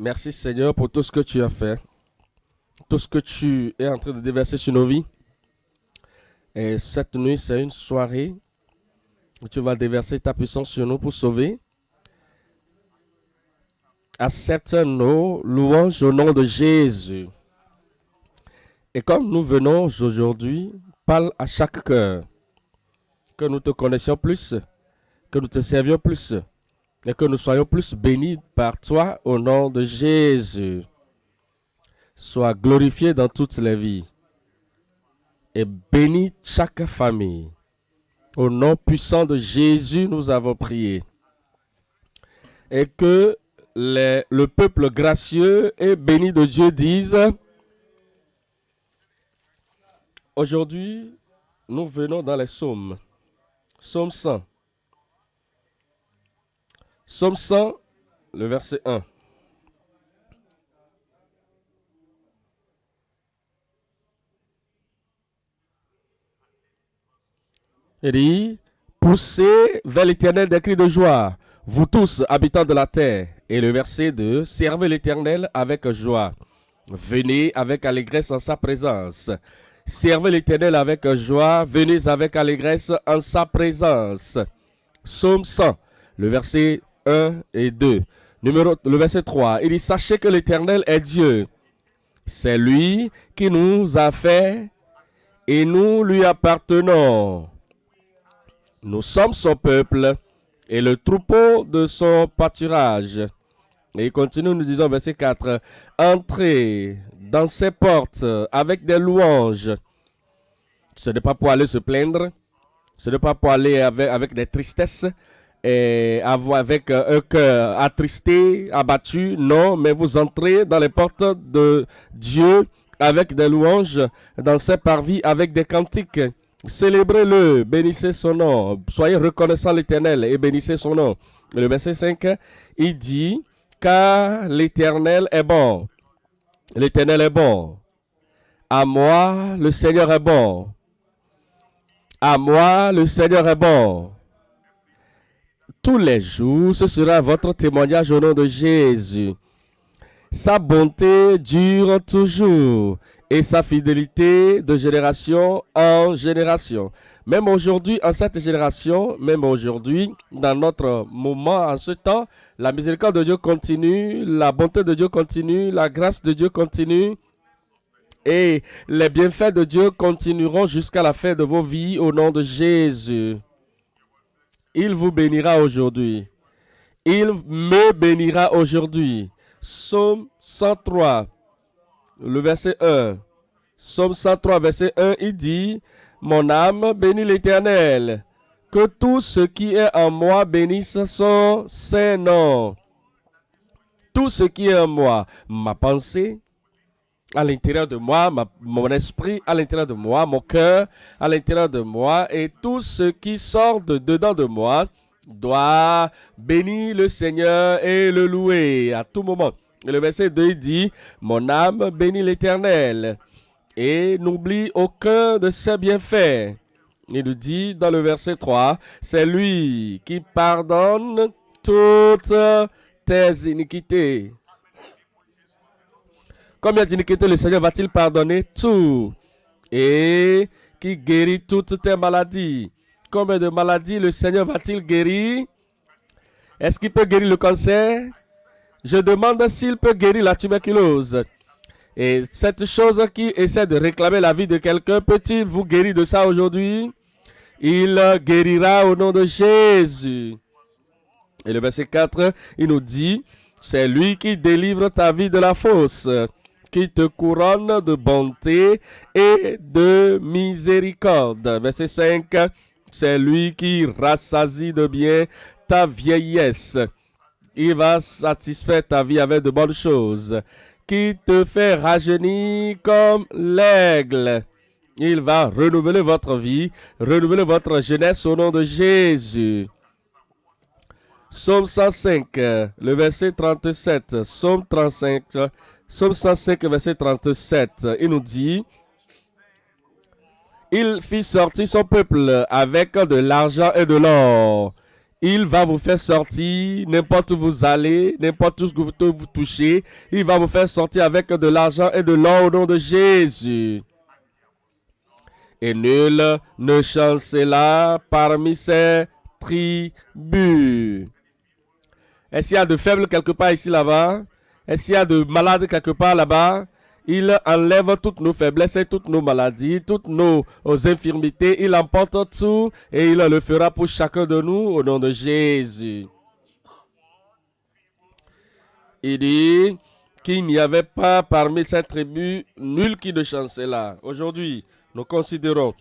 Merci Seigneur pour tout ce que tu as fait, tout ce que tu es en train de déverser sur nos vies. Et cette nuit, c'est une soirée où tu vas déverser ta puissance sur nous pour sauver. Accepte nos louanges au nom de Jésus. Et comme nous venons aujourd'hui, parle à chaque cœur. Que nous te connaissions plus, que nous te servions plus et que nous soyons plus bénis par toi au nom de Jésus. Sois glorifié dans toutes les vies et bénis chaque famille. Au nom puissant de Jésus, nous avons prié. Et que le peuple gracieux et béni de Dieu dise, aujourd'hui, nous venons dans les psaumes. Psaume 100. Somme 100, le verset 1. Il dit, poussez vers l'éternel des cris de joie, vous tous habitants de la terre. Et le verset 2, servez l'éternel avec joie. Venez avec allégresse en sa présence. Servez l'éternel avec joie, venez avec allégresse en sa présence. Somme 100, le verset 1 et 2. Numéro, le verset 3, il dit, sachez que l'Éternel est Dieu. C'est lui qui nous a fait et nous lui appartenons. Nous sommes son peuple et le troupeau de son pâturage. Et il continue, nous disons, verset 4, entrez dans ses portes avec des louanges. Ce n'est pas pour aller se plaindre, ce n'est pas pour aller avec, avec des tristesses, et avec euh, un cœur attristé, abattu. Non, mais vous entrez dans les portes de Dieu avec des louanges, dans ses parvis avec des cantiques. Célébrez-le, bénissez son nom. Soyez reconnaissants l'Éternel et bénissez son nom. Le verset 5, il dit, car l'Éternel est bon. L'Éternel est bon. À moi, le Seigneur est bon. À moi, le Seigneur est bon tous les jours. Ce sera votre témoignage au nom de Jésus. Sa bonté dure toujours et sa fidélité de génération en génération. Même aujourd'hui, en cette génération, même aujourd'hui, dans notre moment, en ce temps, la miséricorde de Dieu continue, la bonté de Dieu continue, la grâce de Dieu continue. Et les bienfaits de Dieu continueront jusqu'à la fin de vos vies au nom de Jésus. Il vous bénira aujourd'hui. Il me bénira aujourd'hui. Somme 103, le verset 1. Somme 103, verset 1, il dit, Mon âme bénit l'Éternel. Que tout ce qui est en moi bénisse son Saint-Nom. Tout ce qui est en moi, ma pensée, à l'intérieur de moi, mon esprit à l'intérieur de moi, mon cœur à l'intérieur de moi, et tout ce qui sort de dedans de moi doit bénir le Seigneur et le louer à tout moment. Et le verset 2 dit, Mon âme bénit l'Éternel et n'oublie aucun de ses bienfaits. Il nous dit dans le verset 3, C'est lui qui pardonne toutes tes iniquités. Combien d'iniquités le Seigneur va-t-il pardonner tout et qui guérit toutes tes maladies? Combien de maladies le Seigneur va-t-il guérir? Est-ce qu'il peut guérir le cancer? Je demande s'il peut guérir la tuberculose. Et cette chose qui essaie de réclamer la vie de quelqu'un, peut-il vous guérir de ça aujourd'hui? Il guérira au nom de Jésus. Et le verset 4, il nous dit, c'est lui qui délivre ta vie de la fosse qui te couronne de bonté et de miséricorde. Verset 5, c'est lui qui rassasie de bien ta vieillesse. Il va satisfaire ta vie avec de bonnes choses, qui te fait rajeunir comme l'aigle. Il va renouveler votre vie, renouveler votre jeunesse au nom de Jésus. Psaume 105, le verset 37. Psaume 35, Psaume 105, verset 37, il nous dit, Il fit sortir son peuple avec de l'argent et de l'or. Il va vous faire sortir n'importe où vous allez, n'importe où vous, touchez. Il va vous faire sortir avec de l'argent et de l'or au nom de Jésus. Et nul ne chancela parmi ces tribus. Est-ce qu'il y a de faibles quelque part ici là-bas? Est-ce qu'il y a de malades quelque part là-bas? Il enlève toutes nos faiblesses et toutes nos maladies, toutes nos, infirmités. Il emporte tout et il le fera pour chacun de nous au nom de Jésus. Il dit qu'il n'y avait pas parmi ces tribus nul qui ne chancela. Aujourd'hui, nous considérons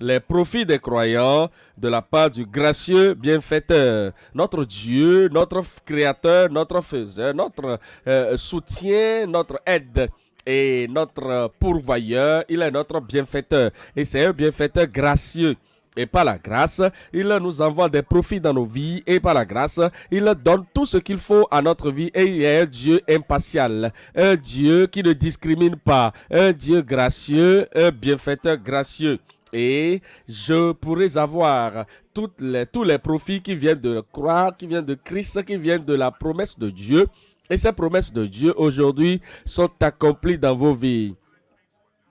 les profits des croyants de la part du gracieux bienfaiteur, notre Dieu, notre Créateur, notre Faiseur, notre euh, soutien, notre aide et notre pourvoyeur, il est notre bienfaiteur. Et c'est un bienfaiteur gracieux. Et par la grâce, il nous envoie des profits dans nos vies. Et par la grâce, il donne tout ce qu'il faut à notre vie. Et il est un Dieu impartial. Un Dieu qui ne discrimine pas. Un Dieu gracieux. Un bienfaiteur gracieux. Et je pourrais avoir tous les profits qui viennent de croire, qui viennent de Christ, qui viennent de la promesse de Dieu. Et ces promesses de Dieu aujourd'hui sont accomplies dans vos vies.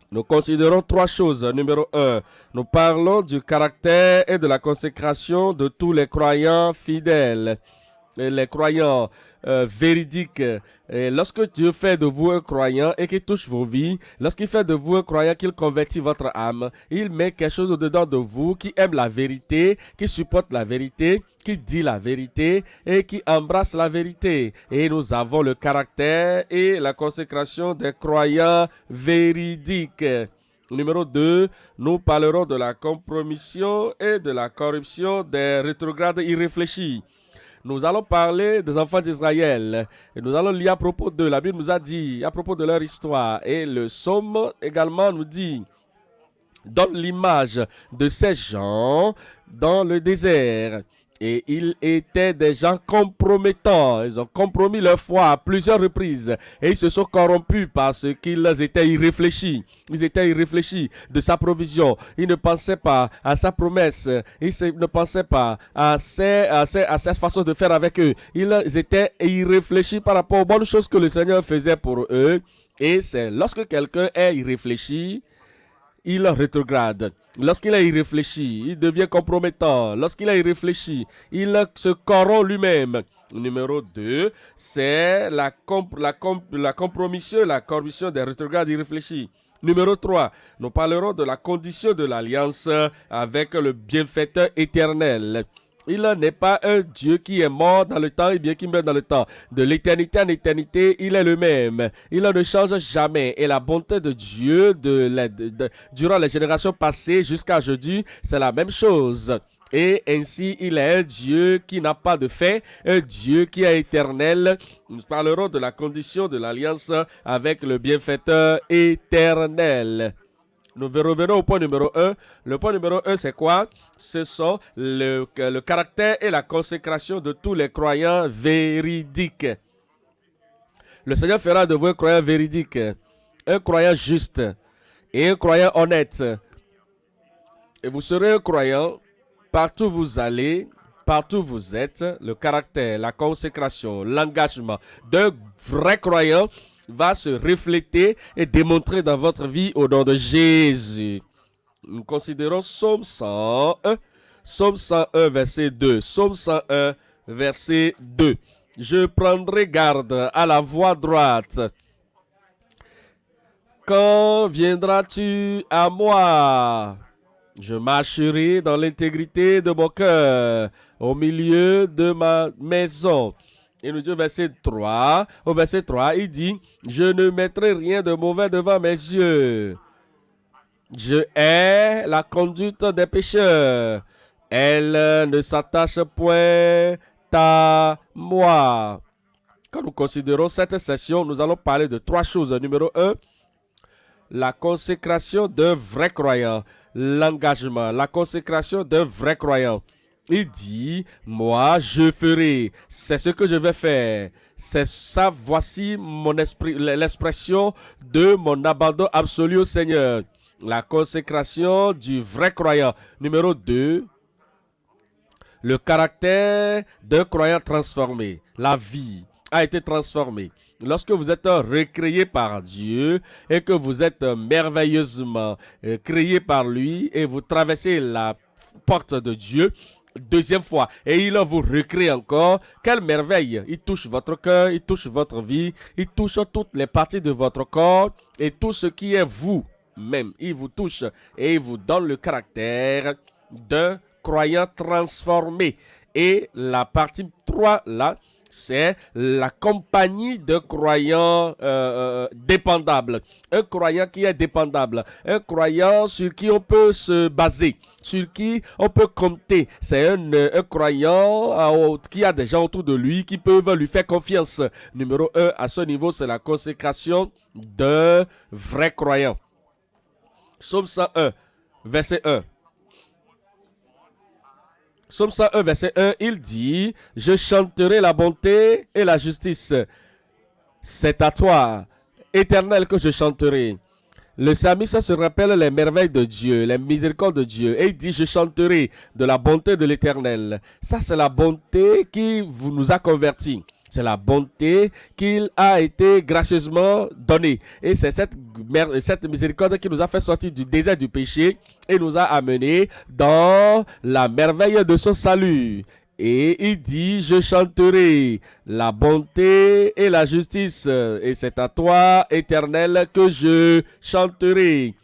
Nous considérons trois choses. Numéro un, nous parlons du caractère et de la consécration de tous les croyants fidèles. Les croyants euh, véridique. Et lorsque Dieu fait de vous un croyant et qu'il touche vos vies, lorsqu'il fait de vous un croyant, qu'il convertit votre âme, il met quelque chose au-dedans de vous qui aime la vérité, qui supporte la vérité, qui dit la vérité et qui embrasse la vérité. Et nous avons le caractère et la consécration des croyants véridiques. Numéro 2, nous parlerons de la compromission et de la corruption des rétrogrades irréfléchis nous allons parler des enfants d'Israël. Et nous allons lire à propos de, la Bible nous a dit, à propos de leur histoire. Et le psaume également nous dit, donne l'image de ces gens dans le désert. Et ils étaient des gens compromettants. Ils ont compromis leur foi à plusieurs reprises. Et ils se sont corrompus parce qu'ils étaient irréfléchis. Ils étaient irréfléchis de sa provision. Ils ne pensaient pas à sa promesse. Ils ne pensaient pas à ses, à, à de faire avec eux. Ils étaient irréfléchis par rapport aux bonnes choses que le Seigneur faisait pour eux. Et c'est lorsque quelqu'un est irréfléchi, il rétrograde. Lorsqu'il est irréfléchi, il devient compromettant. Lorsqu'il est irréfléchi, il se corrompt lui-même. Numéro 2, c'est la, la, la compromission, la corruption des rétrogrades irréfléchis. Numéro 3, nous parlerons de la condition de l'alliance avec le bienfaiteur éternel. Il n'est pas un Dieu qui est mort dans le temps et bien qui meurt dans le temps. De l'éternité en éternité, il est le même. Il ne change jamais. Et la bonté de Dieu de, durant les générations passées jusqu'à aujourd'hui, c'est la même chose. Et ainsi, il est un Dieu qui n'a pas de fait, un Dieu qui est éternel. Nous parlerons de la condition de l'alliance avec le bienfaiteur éternel. Nous revenons au point numéro 1. Le point numéro 1, c'est quoi? Ce sont le, le caractère et la consécration de tous les croyants véridiques. Le Seigneur fera de vous un croyant véridique, un croyant juste et un croyant honnête. Et vous serez un croyant partout où vous allez, partout où vous êtes, le caractère, la consécration, l'engagement d'un vrai croyant va se refléter et démontrer dans votre vie au nom de Jésus. Nous considérons Somme 101, Somme 101, verset 2. Somme 101, verset 2. Je prendrai garde à la voie droite. Quand viendras-tu à moi? Je marcherai dans l'intégrité de mon cœur, au milieu de ma maison. Et nous dit au verset 3, au verset 3, il dit, je ne mettrai rien de mauvais devant mes yeux. Je hais la conduite des pécheurs. Elle ne s'attache point à moi. Quand nous considérons cette session, nous allons parler de trois choses. Numéro un, la consécration d'un vrai croyant. L'engagement, la consécration d'un vrai croyant. Il dit, moi je ferai, c'est ce que je vais faire. C'est ça, voici mon esprit, l'expression de mon abandon absolu au Seigneur. La consécration du vrai croyant. Numéro 2, le caractère d'un croyant transformé, la vie a été transformée. Lorsque vous êtes recréé par Dieu et que vous êtes merveilleusement euh, créé par lui et vous traversez la porte de Dieu, deuxième fois et il vous recrée encore. Quelle merveille! Il touche votre cœur, il touche votre vie, il touche toutes les parties de votre corps et tout ce qui est vous même. Il vous touche et il vous donne le caractère d'un croyant transformé. Et la partie 3 là, c'est la compagnie de croyants euh, euh, dépendables. Un croyant qui est dépendable. Un croyant sur qui on peut se baser, sur qui on peut compter. C'est un, un, croyant euh, qui a des gens autour de lui qui peuvent lui faire confiance. Numéro 1, à ce niveau, c'est la consécration d'un vrai croyant. Psaume 101, verset 1. Psaume 101, verset 1, il dit, je chanterai la bonté et la justice. C'est à toi, éternel, que je chanterai. Le psalmiste se rappelle les merveilles de Dieu, les miséricordes de Dieu. Et il dit, je chanterai de la bonté de l'éternel. Ça, c'est la bonté qui nous a convertis. C'est la bonté qu'il a été gracieusement donnée. Et c'est cette, cette miséricorde qui nous a fait sortir du désert du péché et nous a amenés dans la merveille de son salut. Et il dit, je chanterai la bonté et la justice. Et c'est à toi, éternel, que je chanterai.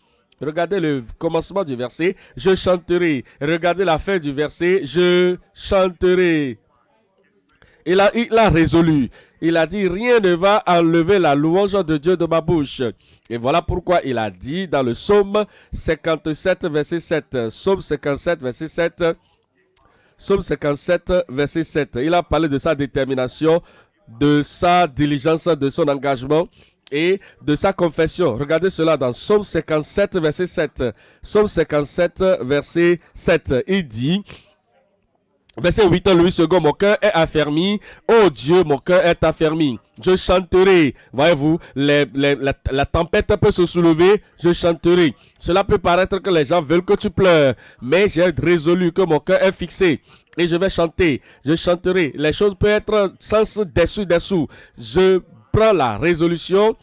Regardez le commencement du verset, je chanterai. Regardez la fin du verset, je chanterai. Il a, résolu. Il a dit, rien ne va enlever la louange de Dieu de ma bouche. Et voilà pourquoi il a dit dans le psaume 57, verset 7. Psaume 57, verset 7. Psaume 57, verset 7. Il a parlé de sa détermination, de sa diligence, de son engagement et de sa confession. Regardez cela dans Psaume 57, verset 7. Psaume 57, verset 7. Il dit, Verset 8, Louis II, mon cœur est affermi. Oh Dieu, mon cœur est affermi. Je chanterai. Voyez-vous, la, la, tempête peut se soulever. Je chanterai. Cela peut paraître que les gens veulent que tu pleures. Mais j'ai résolu que mon cœur est fixé. Et je vais chanter. Je chanterai. Les choses peuvent être sans dessous dessous. Je prends la résolution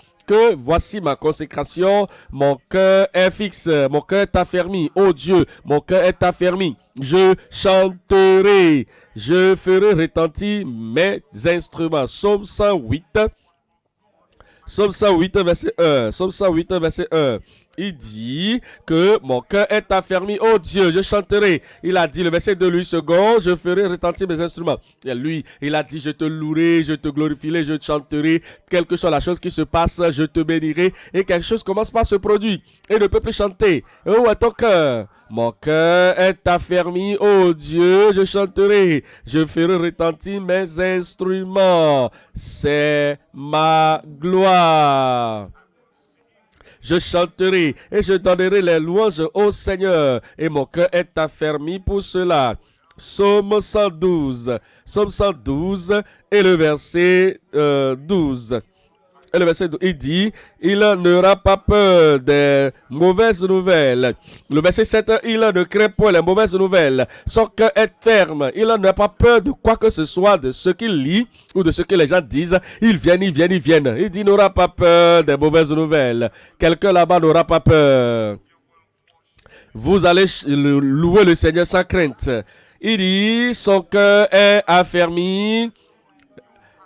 voici ma consécration, mon cœur est fixe, mon cœur est affermi. Oh Dieu, mon cœur est affermi. Je chanterai, je ferai retentir mes instruments. Somme 108. Somme 108, verset 1. Somme 108, verset 1 il dit que mon cœur est affermi. Oh Dieu, je chanterai. Il a dit, le verset de lui second, je ferai retentir mes instruments. Et lui, il a dit, je te louerai, je te glorifierai, je te chanterai. Quelque chose, la chose qui se passe, je te bénirai. Et quelque chose commence par se produire. Et le peuple chanter. Oh, à ton cœur? Mon cœur est affermi, oh Dieu, je chanterai, je ferai retentir mes instruments. C'est ma gloire je chanterai et je donnerai les louanges au Seigneur, et mon cœur est affermi pour cela. Psaume 112, Psaume 112 et le verset 12. Le verset il dit, il n'aura pas peur des mauvaises nouvelles. Le verset 7, il ne craint pas les mauvaises nouvelles. Son cœur est ferme. Il n'a pas peur de quoi que ce soit, de ce qu'il lit ou de ce que les gens disent. Ils viennent, ils viennent, ils viennent. Il dit, n'aura pas peur des mauvaises nouvelles. Quelqu'un là-bas n'aura pas peur. Vous allez louer le Seigneur sans crainte. Il dit, son cœur est affermi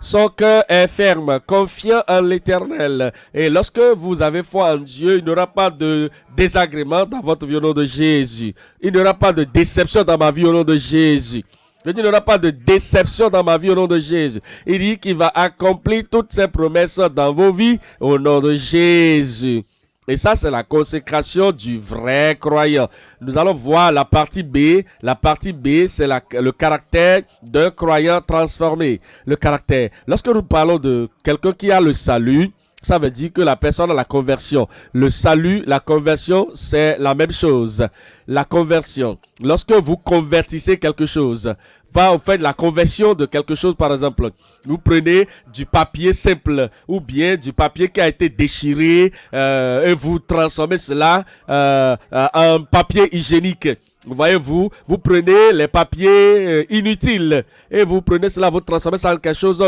son cœur est ferme, confiant en l'éternel. Et lorsque vous avez foi en Dieu, il n'y aura pas de désagrément dans votre vie au nom de Jésus. Il n'y aura pas de déception dans ma vie au nom de Jésus. Il n'y aura pas de déception dans ma vie au nom de Jésus. Il dit qu'il va accomplir toutes ses promesses dans vos vies au nom de Jésus. Et ça, c'est la consécration du vrai croyant. Nous allons voir la partie B. La partie B, c'est le caractère d'un croyant transformé. Le caractère. Lorsque nous parlons de quelqu'un qui a le salut, ça veut dire que la personne a la conversion. Le salut, la conversion, c'est la même chose. La conversion. Lorsque vous convertissez quelque chose, va au fait la conversion de quelque chose, par exemple. Vous prenez du papier simple ou bien du papier qui a été déchiré euh, et vous transformez cela euh, euh, en papier hygiénique. Voyez-vous, vous prenez les papiers euh, inutiles et vous prenez cela, vous transformez ça en quelque chose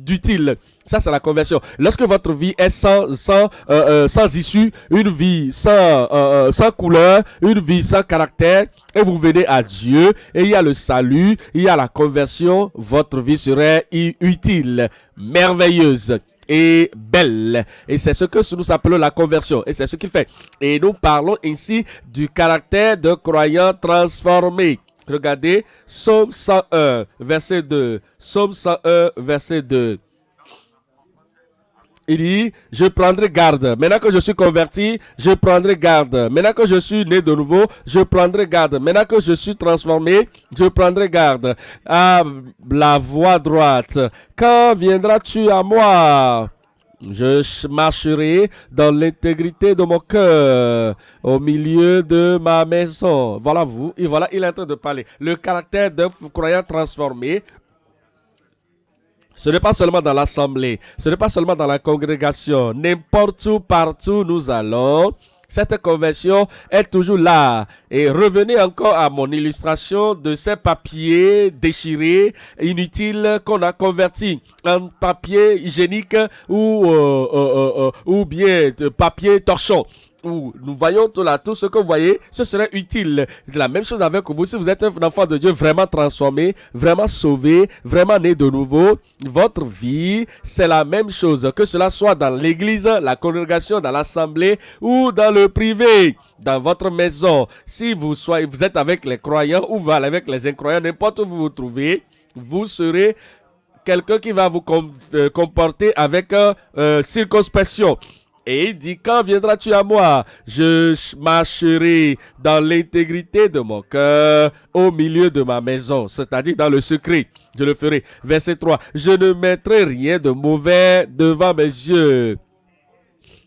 d'utile. Ça, c'est la conversion. Lorsque votre vie est sans, sans, euh, euh, sans issue, une vie sans, sans couleur, une vie sans caractère, et vous venez à Dieu, et il y a le salut, il y a la conversion, votre vie serait utile, merveilleuse et belle. Et c'est ce que nous appelons la conversion. Et c'est ce qu'il fait. Et nous parlons ici du caractère de croyant transformé. Regardez, Psaume 101, verset 2. Psaume 101, verset 2. Il dit, je prendrai garde. Maintenant que je suis converti, je prendrai garde. Maintenant que je suis né de nouveau, je prendrai garde. Maintenant que je suis transformé, je prendrai garde. À la voie droite. Quand viendras-tu à moi? Je marcherai dans l'intégrité de mon cœur, au milieu de ma maison. Voilà vous, voilà, il est en train de parler. Le caractère d'un croyant transformé ce n'est pas seulement dans l'assemblée, ce n'est pas seulement dans la congrégation. N'importe où, partout nous allons, cette conversion est toujours là. Et revenez encore à mon illustration de ces papiers déchirés, inutiles, qu'on a convertis en papier hygiénique ou, euh, euh, euh, ou bien de papier torchon nous voyons tout là, tout ce que vous voyez, ce serait utile. La même chose avec vous. Si vous êtes un enfant de Dieu vraiment transformé, vraiment sauvé, vraiment né de nouveau, votre vie, c'est la même chose. Que cela soit dans l'église, la congrégation, dans l'assemblée ou dans le privé, dans votre maison. Si vous, êtes avec les croyants ou avec les incroyants, n'importe où vous vous trouvez, vous serez quelqu'un qui va vous euh, comporter avec euh, circonspection. Et il dit, quand viendras-tu à moi? Je marcherai dans l'intégrité de mon cœur, au milieu de ma maison, c'est-à-dire dans le secret. Je le ferai. Verset 3. Je ne mettrai rien de mauvais devant mes yeux.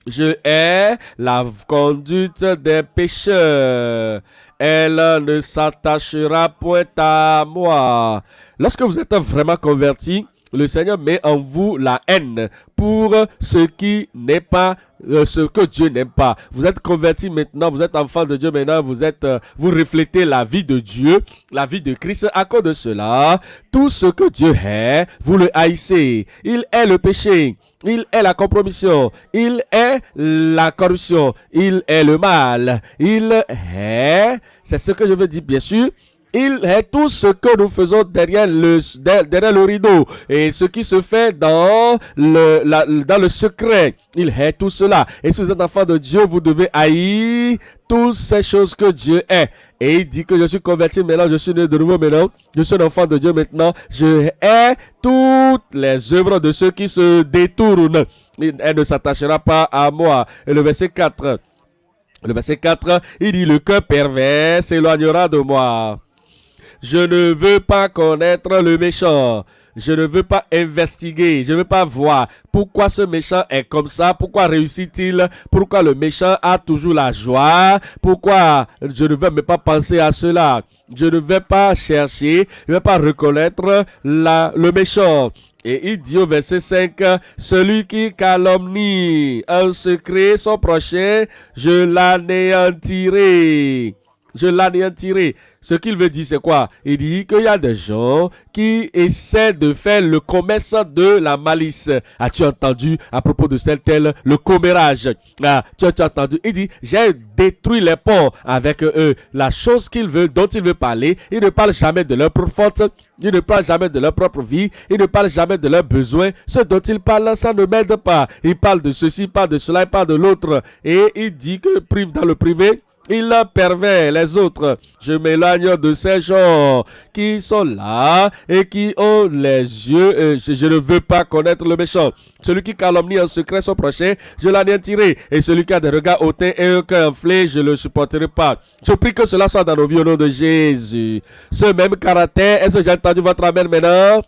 Je hais la conduite des pécheurs. Elle ne s'attachera point à moi. Lorsque vous êtes vraiment converti, le Seigneur met en vous la haine pour ce qui n'est pas euh, ce que Dieu n'aime pas. Vous êtes converti maintenant, vous êtes enfant de Dieu maintenant, vous êtes euh, vous reflétez la vie de Dieu, la vie de Christ. À cause de cela, tout ce que Dieu est, vous le haïssez. Il est le péché. Il est la compromission. Il est la corruption. Il est le mal. Il est, c'est ce que je veux dire bien sûr, il est tout ce que nous faisons derrière le, derrière le rideau et ce qui se fait dans le, dans le secret. Il est tout cela. Et si vous êtes enfant de Dieu, vous devez haïr toutes ces choses que Dieu est. Et il dit que je suis converti maintenant, je suis né de nouveau maintenant, je suis un enfant de Dieu maintenant, je hais toutes les œuvres de ceux qui se détournent. Elle ne s'attachera pas à moi. Et le verset 4. Le verset 4, il dit, le cœur pervers s'éloignera de moi. Je ne veux pas connaître le méchant. Je ne veux pas investiguer. Je ne veux pas voir pourquoi ce méchant est comme ça. Pourquoi réussit-il? Pourquoi le méchant a toujours la joie? Pourquoi je ne veux même pas penser à cela? Je ne vais pas chercher. Je ne vais pas reconnaître le méchant. Et il dit au verset 5, celui qui calomnie un secret son prochain, je l'anéantirai. Je l'anéantirai. Ce qu'il veut dire, c'est quoi? Il dit qu'il y a des gens qui essaient de faire le commerce de la malice. As-tu entendu à propos de tel tel le commérage? Ah, tu, as, entendu? Il dit, j'ai détruit les ponts avec eux. La chose qu'ils veulent, dont ils veulent parler, ils ne parlent jamais de leur propre faute, ils ne parlent jamais de leur propre vie, ils ne parlent jamais de leurs besoins. Ce dont ils parlent, ça ne m'aide pas. Ils parlent de ceci, pas de cela, pas de l'autre. Et il dit que dans le privé, il pervers les autres. Je m'éloigne de ces gens qui sont là et qui ont les yeux. je, ne veux pas connaître le méchant. Celui qui calomnie en secret son prochain, je l'anéantirai. Et celui qui a des regards hautains et un cœur enflé, je ne le supporterai pas. Je prie que cela soit dans nos vies au nom de Jésus. Ce même caractère, est-ce que j'ai entendu votre amen maintenant?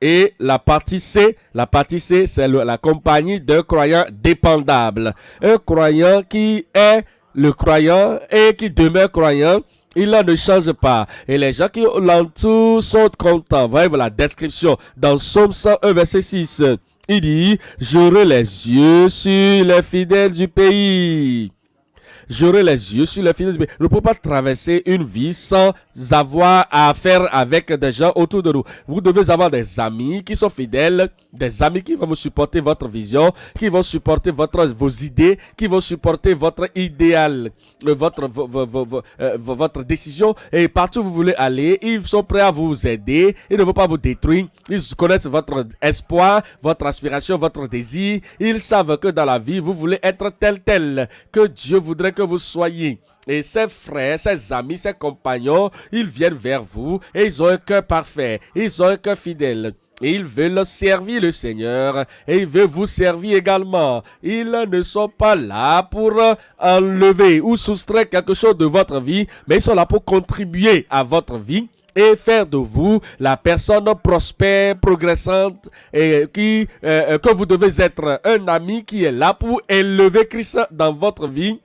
Et la partie C, la partie C, c'est la compagnie d'un croyant dépendable. Un croyant qui est le croyant et qui demeure croyant. Il ne change pas. Et les gens qui l'entourent sont contents. Voyez la description dans Somme 101, verset 6. Il dit, j'aurai les yeux sur les fidèles du pays. j'aurai les yeux sur les fidèles du pays. Nous ne pouvons pas traverser une vie sans avoir à faire avec des gens autour de nous. Vous devez avoir des amis qui sont fidèles, des amis qui vont vous supporter votre vision, qui vont supporter votre, vos idées, qui vont supporter votre idéal, euh, votre, euh, votre décision. Et partout où vous voulez aller, ils sont prêts à vous aider. Ils ne vont pas vous détruire. Ils connaissent votre espoir, votre aspiration, votre désir. Ils savent que dans la vie, vous voulez être tel tel que Dieu voudrait que vous soyez. Et ses frères, ses amis, ses compagnons, ils viennent vers vous et ils ont un cœur parfait, ils ont un cœur fidèle. Et ils veulent servir le Seigneur et ils veulent vous servir également. Ils ne sont pas là pour enlever ou soustraire quelque chose de votre vie, mais ils sont là pour contribuer à votre vie et faire de vous la personne prospère, progressante et qui, euh, que vous devez être un ami qui est là pour élever Christ dans votre vie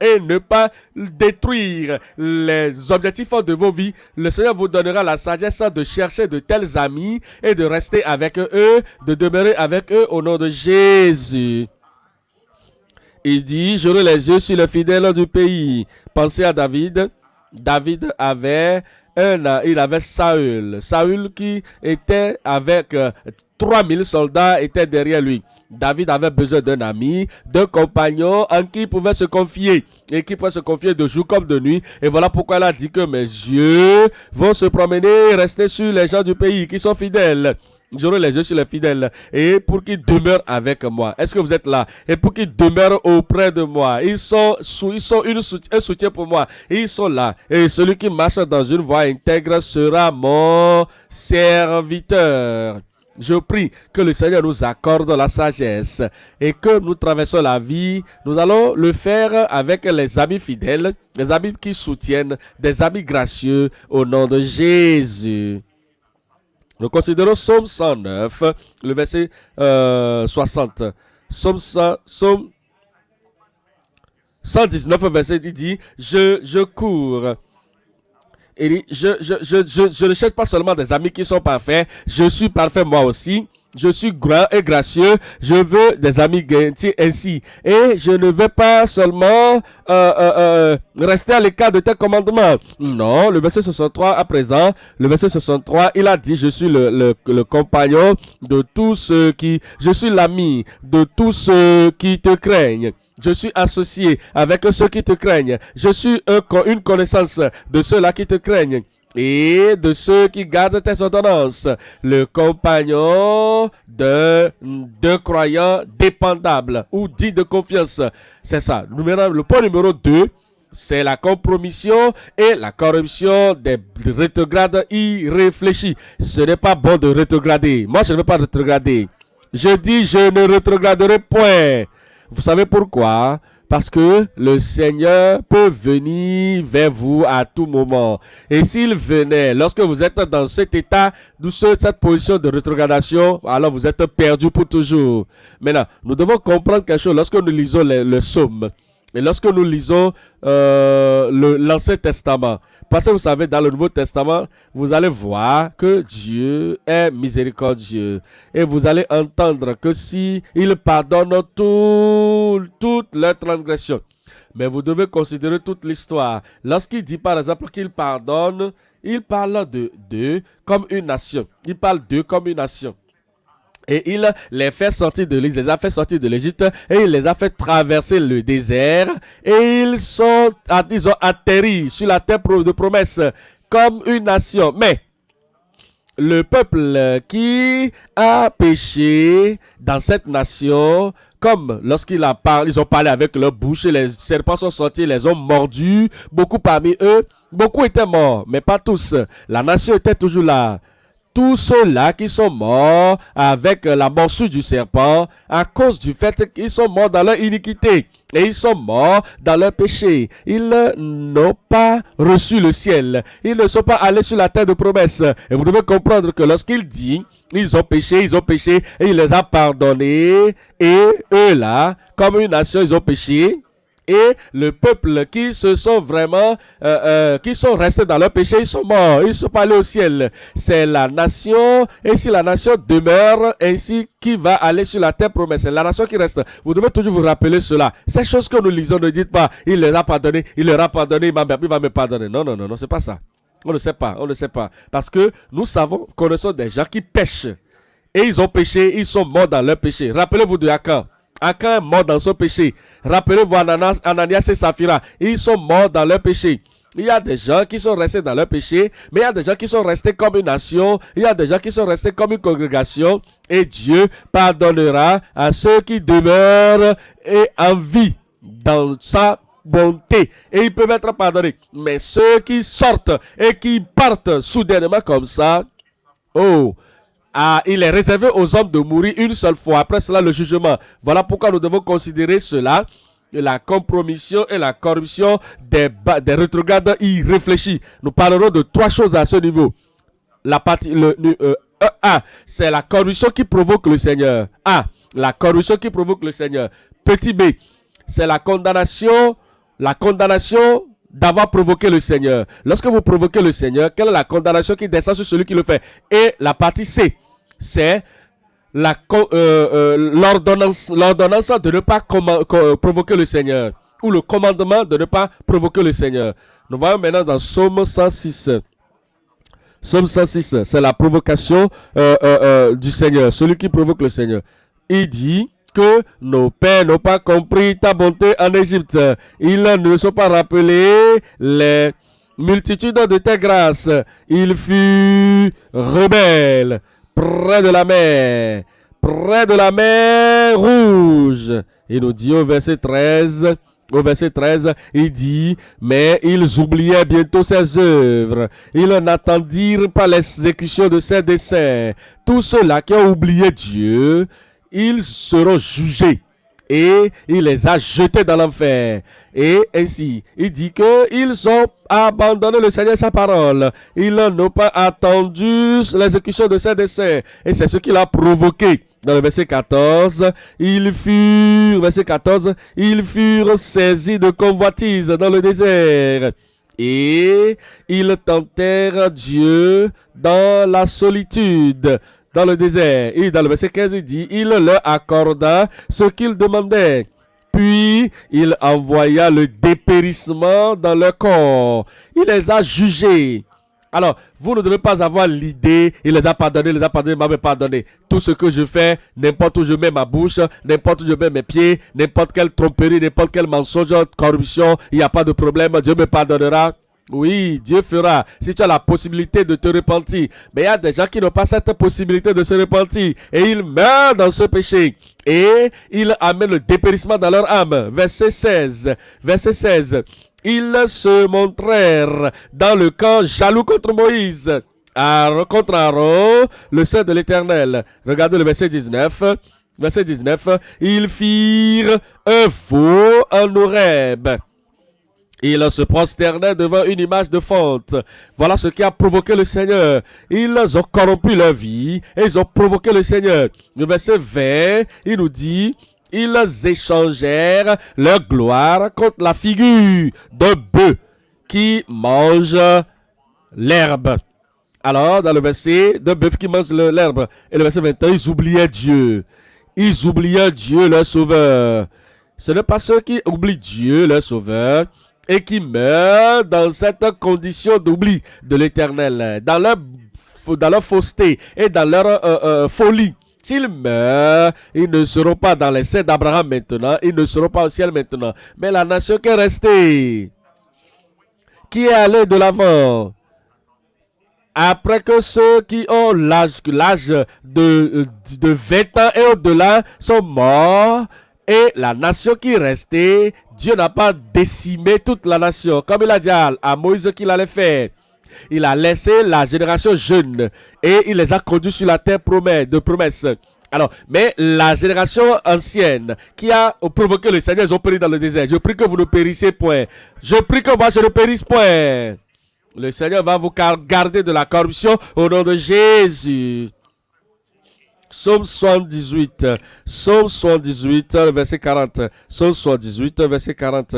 et ne pas détruire les objectifs de vos vies, le Seigneur vous donnera la sagesse de chercher de tels amis et de rester avec eux, de demeurer avec eux au nom de Jésus. Il dit, j'aurai les yeux sur le fidèle du pays. Pensez à David. David avait un, il avait Saül. Saül qui était avec 3000 euh, soldats était derrière lui. David avait besoin d'un ami, d'un compagnon en qui il pouvait se confier et qui pouvait se confier de jour comme de nuit. Et voilà pourquoi elle a dit que mes yeux vont se promener rester sur les gens du pays qui sont fidèles. J'aurai les yeux sur les fidèles et pour qu'ils demeurent avec moi. Est-ce que vous êtes là? Et pour qu'ils demeurent auprès de moi. Ils sont, ils sont une un soutien pour moi. Ils sont là. Et celui qui marche dans une voie intègre sera mon serviteur. Je prie que le Seigneur nous accorde la sagesse et que nous traversons la vie. Nous allons le faire avec les amis fidèles, les amis qui soutiennent, des amis gracieux au nom de Jésus. Nous considérons Somme 109, le verset 60. Somme, 119, verset il dit, je, je cours et je, je, je, je, je ne cherche pas seulement des amis qui sont parfaits, je suis parfait moi aussi. Je suis grand et gracieux. Je veux des amis gentils ainsi. Et je ne veux pas seulement euh, euh, euh, rester à l'écart de tes commandements. Non, le verset 63 à présent, le verset 63, il a dit, je suis le, compagnon de tous ceux qui... Je suis l'ami de tous ceux qui te craignent. Je suis associé avec ceux qui te craignent. Je suis une connaissance de ceux-là qui te craignent et de ceux qui gardent tes ordonnances. Le compagnon de, de croyants dépendables ou dit de confiance. C'est ça. le point numéro 2, c'est la compromission et la corruption des rétrogrades irréfléchis. Ce n'est pas bon de rétrograder. Moi, je ne veux pas rétrograder. Je dis, je ne rétrograderai point. Vous savez pourquoi? Parce que le Seigneur peut venir vers vous à tout moment. Et s'il venait, lorsque vous êtes dans cet état, cette position de rétrogradation, alors vous êtes perdu pour toujours. Maintenant, nous devons comprendre quelque chose lorsque nous lisons le, le psaume. Et lorsque nous lisons euh, l'Ancien Testament, parce que vous savez, dans le Nouveau Testament, vous allez voir que Dieu est miséricordieux. Et vous allez entendre que si il pardonne toutes les transgressions. Mais vous devez considérer toute l'histoire. Lorsqu'il dit par exemple qu'il pardonne, il parle de deux comme une nation. Il parle d'eux comme une nation. Et il les fait sortir de l'Égypte, et il les a fait traverser le désert et ils sont, ils ont atterri sur la terre de promesse comme une nation. Mais le peuple qui a péché dans cette nation, comme lorsqu'ils ont parlé avec leur bouche, les serpents sont sortis, les ont mordus, beaucoup parmi eux, beaucoup étaient morts, mais pas tous. La nation était toujours là tous ceux-là qui sont morts avec la morsure du serpent à cause du fait qu'ils sont morts dans leur iniquité et ils sont morts dans leur péché. Ils n'ont pas reçu le ciel. Ils ne sont pas allés sur la terre de promesse. Et vous devez comprendre que lorsqu'il dit, ils ont péché, ils ont péché et il les a pardonnés et eux là, comme une nation, ils ont péché Et le peuple qui se sont vraiment, euh, euh, qui sont restés dans leur péché, ils sont morts, ils sont pas allés au ciel. C'est la nation, et si la nation demeure, ainsi qui va aller sur la terre promise? C'est la nation qui reste. Vous devez toujours vous rappeler cela. Ces choses que nous lisons, ne dites pas, il leur a pardonné, il leur a pardonné, il, va me pardonner. Non, non, non, non, c'est pas ça. On ne sait pas, on ne sait pas. Parce que nous savons, connaissons des gens qui pêchent. Et ils ont péché, ils sont morts dans leur péché. Rappelez-vous de Akan. Akan est mort dans son péché. Rappelez-vous Ananias, Ananias et Saphira. Ils sont morts dans leur péché. Il y a des gens qui sont restés dans leur péché, mais il y a des gens qui sont restés comme une nation, il y a des gens qui sont restés comme une congrégation, et Dieu pardonnera à ceux qui demeurent et en vie dans sa bonté, et ils peuvent être pardonnés. Mais ceux qui sortent et qui partent soudainement comme ça, oh, ah, il est réservé aux hommes de mourir une seule fois. Après cela, le jugement. Voilà pourquoi nous devons considérer cela. La compromission et la corruption des, des rétrogrades irréfléchis. Nous parlerons de trois choses à ce niveau. La partie, le, euh, A, c'est la corruption qui provoque le Seigneur. A, la corruption qui provoque le Seigneur. Petit B, c'est la condamnation, la condamnation d'avoir provoqué le Seigneur. Lorsque vous provoquez le Seigneur, quelle est la condamnation qui descend sur celui qui le fait? Et la partie C, c'est euh, euh, l'ordonnance de ne pas provoquer le Seigneur ou le commandement de ne pas provoquer le Seigneur. Nous voyons maintenant dans Somme 106. Somme 106, c'est la provocation euh, du Seigneur, celui qui provoque le Seigneur. Il dit que nos pères n'ont pas compris ta bonté en Égypte. Ils ne sont pas rappelés les multitudes de tes grâces. Ils furent rebelles près de la mer, près de la mer rouge. Il nous dit au verset 13, au verset 13, il dit, mais ils oubliaient bientôt ses œuvres. Ils n'attendirent pas l'exécution de ses desseins. Tous ceux-là qui ont oublié Dieu, ils seront jugés et il les a jetés dans l'enfer. Et ainsi, il dit qu'ils ont abandonné le Seigneur sa parole. Ils n'ont pas attendu l'exécution de ses desseins. Et c'est ce qui l'a provoqué. Dans le verset 14, ils furent, verset 14, ils furent saisis de convoitise dans le désert. Et ils tentèrent Dieu dans la solitude dans le désert. Et dans le verset 15, il dit, il leur accorda ce qu'ils demandaient. Puis il envoya le dépérissement dans leur corps. Il les a jugés. Alors, vous ne devez pas avoir l'idée, il les a pardonnés, il les a pardonnés, il m'a pardonné. Tout ce que je fais, n'importe où je mets ma bouche, n'importe où je mets mes pieds, n'importe quelle tromperie, n'importe quel mensonge, corruption, il n'y a pas de problème, Dieu me pardonnera. Oui, Dieu fera si tu as la possibilité de te repentir. Mais il y a des gens qui n'ont pas cette possibilité de se repentir et ils meurent dans ce péché. Et ils amènent le dépérissement dans leur âme. Verset 16. Verset 16. Ils se montrèrent dans le camp jaloux contre Moïse. contre Aaron, le Saint de l'Éternel. Regardez le verset 19. Verset 19. Ils firent un faux en ils se prosternaient devant une image de fonte. Voilà ce qui a provoqué le Seigneur. Ils ont corrompu leur vie et ils ont provoqué le Seigneur. Le verset 20, il nous dit, ils échangèrent leur gloire contre la figure d'un bœuf qui mange l'herbe. Alors, dans le verset, d'un bœuf qui mange l'herbe. Et le verset 21, ils oubliaient Dieu. Ils oubliaient Dieu, leur sauveur. Ce n'est pas ceux qui oublient Dieu, leur sauveur, et qui meurent dans cette condition d'oubli de l'éternel, dans leur, dans leur fausseté et dans leur euh, euh, folie. S'ils meurent, ils ne seront pas dans l'essai d'Abraham maintenant, ils ne seront pas au ciel maintenant. Mais la nation qui est restée, qui est allée de l'avant, après que ceux qui ont l'âge de, de 20 ans et au-delà sont morts, et la nation qui est restée Dieu n'a pas décimé toute la nation, comme il a dit à, Moïse qu'il allait faire. Il a laissé la génération jeune et il les a conduits sur la terre de promesse. Alors, mais la génération ancienne qui a provoqué le Seigneur, ils ont péri dans le désert. Je prie que vous ne périssez point. Je prie que moi je ne périsse point. Le Seigneur va vous garder de la corruption au nom de Jésus. Psaume 78. Psaume 78, verset 40. Psaume 78, verset 40.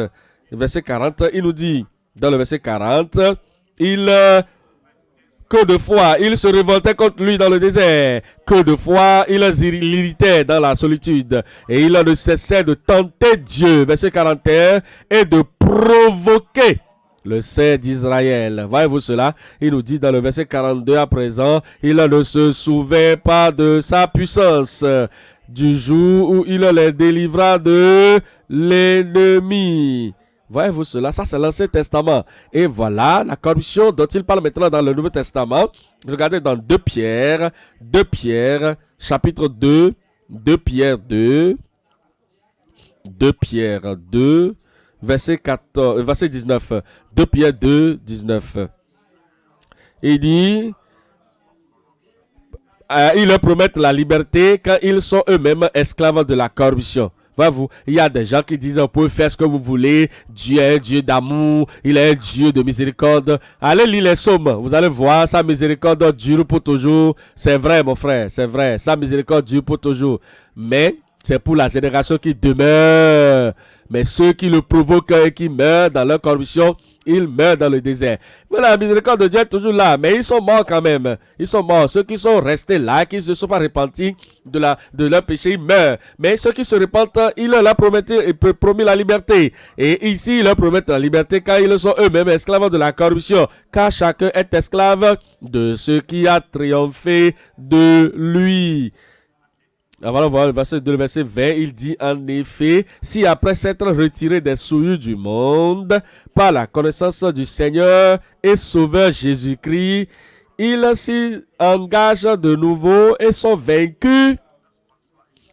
Verset 40, il nous dit, dans le verset 40, il que de fois il se révoltait contre lui dans le désert, que de fois il l'irritait dans la solitude, et il ne cessait de tenter Dieu, verset 41, et de provoquer le Saint d'Israël. Voyez-vous cela? Il nous dit dans le verset 42 à présent, il ne se souvint pas de sa puissance du jour où il les délivra de l'ennemi. Voyez-vous cela? Ça, c'est l'Ancien Testament. Et voilà la corruption dont il parle maintenant dans le Nouveau Testament. Regardez dans 2 Pierre, 2 Pierre, chapitre 2, 2 Pierre 2, 2 Pierre 2, verset, 14, verset 19. 2 Pierre 2, 19. Il dit, euh, ils leur promettent la liberté quand ils sont eux-mêmes esclaves de la corruption vous il y a des gens qui disent, vous pouvez faire ce que vous voulez. Dieu est Dieu d'amour. Il est Dieu de miséricorde. Allez lire les psaumes. Vous allez voir, sa miséricorde dure pour toujours. C'est vrai, mon frère, c'est vrai. Sa miséricorde dure pour toujours. Mais c'est pour la génération qui demeure. Mais ceux qui le provoquent et qui meurent dans leur corruption, ils meurent dans le désert. Mais la miséricorde de Dieu est toujours là, mais ils sont morts quand même. Ils sont morts. Ceux qui sont restés là, qui ne se sont pas repentis de, la, de leur péché, ils meurent. Mais ceux qui se repentent, il leur a promis, la liberté. Et ici, ils leur promettent la liberté car ils sont eux-mêmes esclaves de la corruption. Car chacun est esclave de ce qui a triomphé de lui. Avant voir le verset 2, le verset 20, il dit en effet, si après s'être retiré des souillures du monde, par la connaissance du Seigneur et Sauveur Jésus-Christ, ils s'y engagent de nouveau et sont vaincus.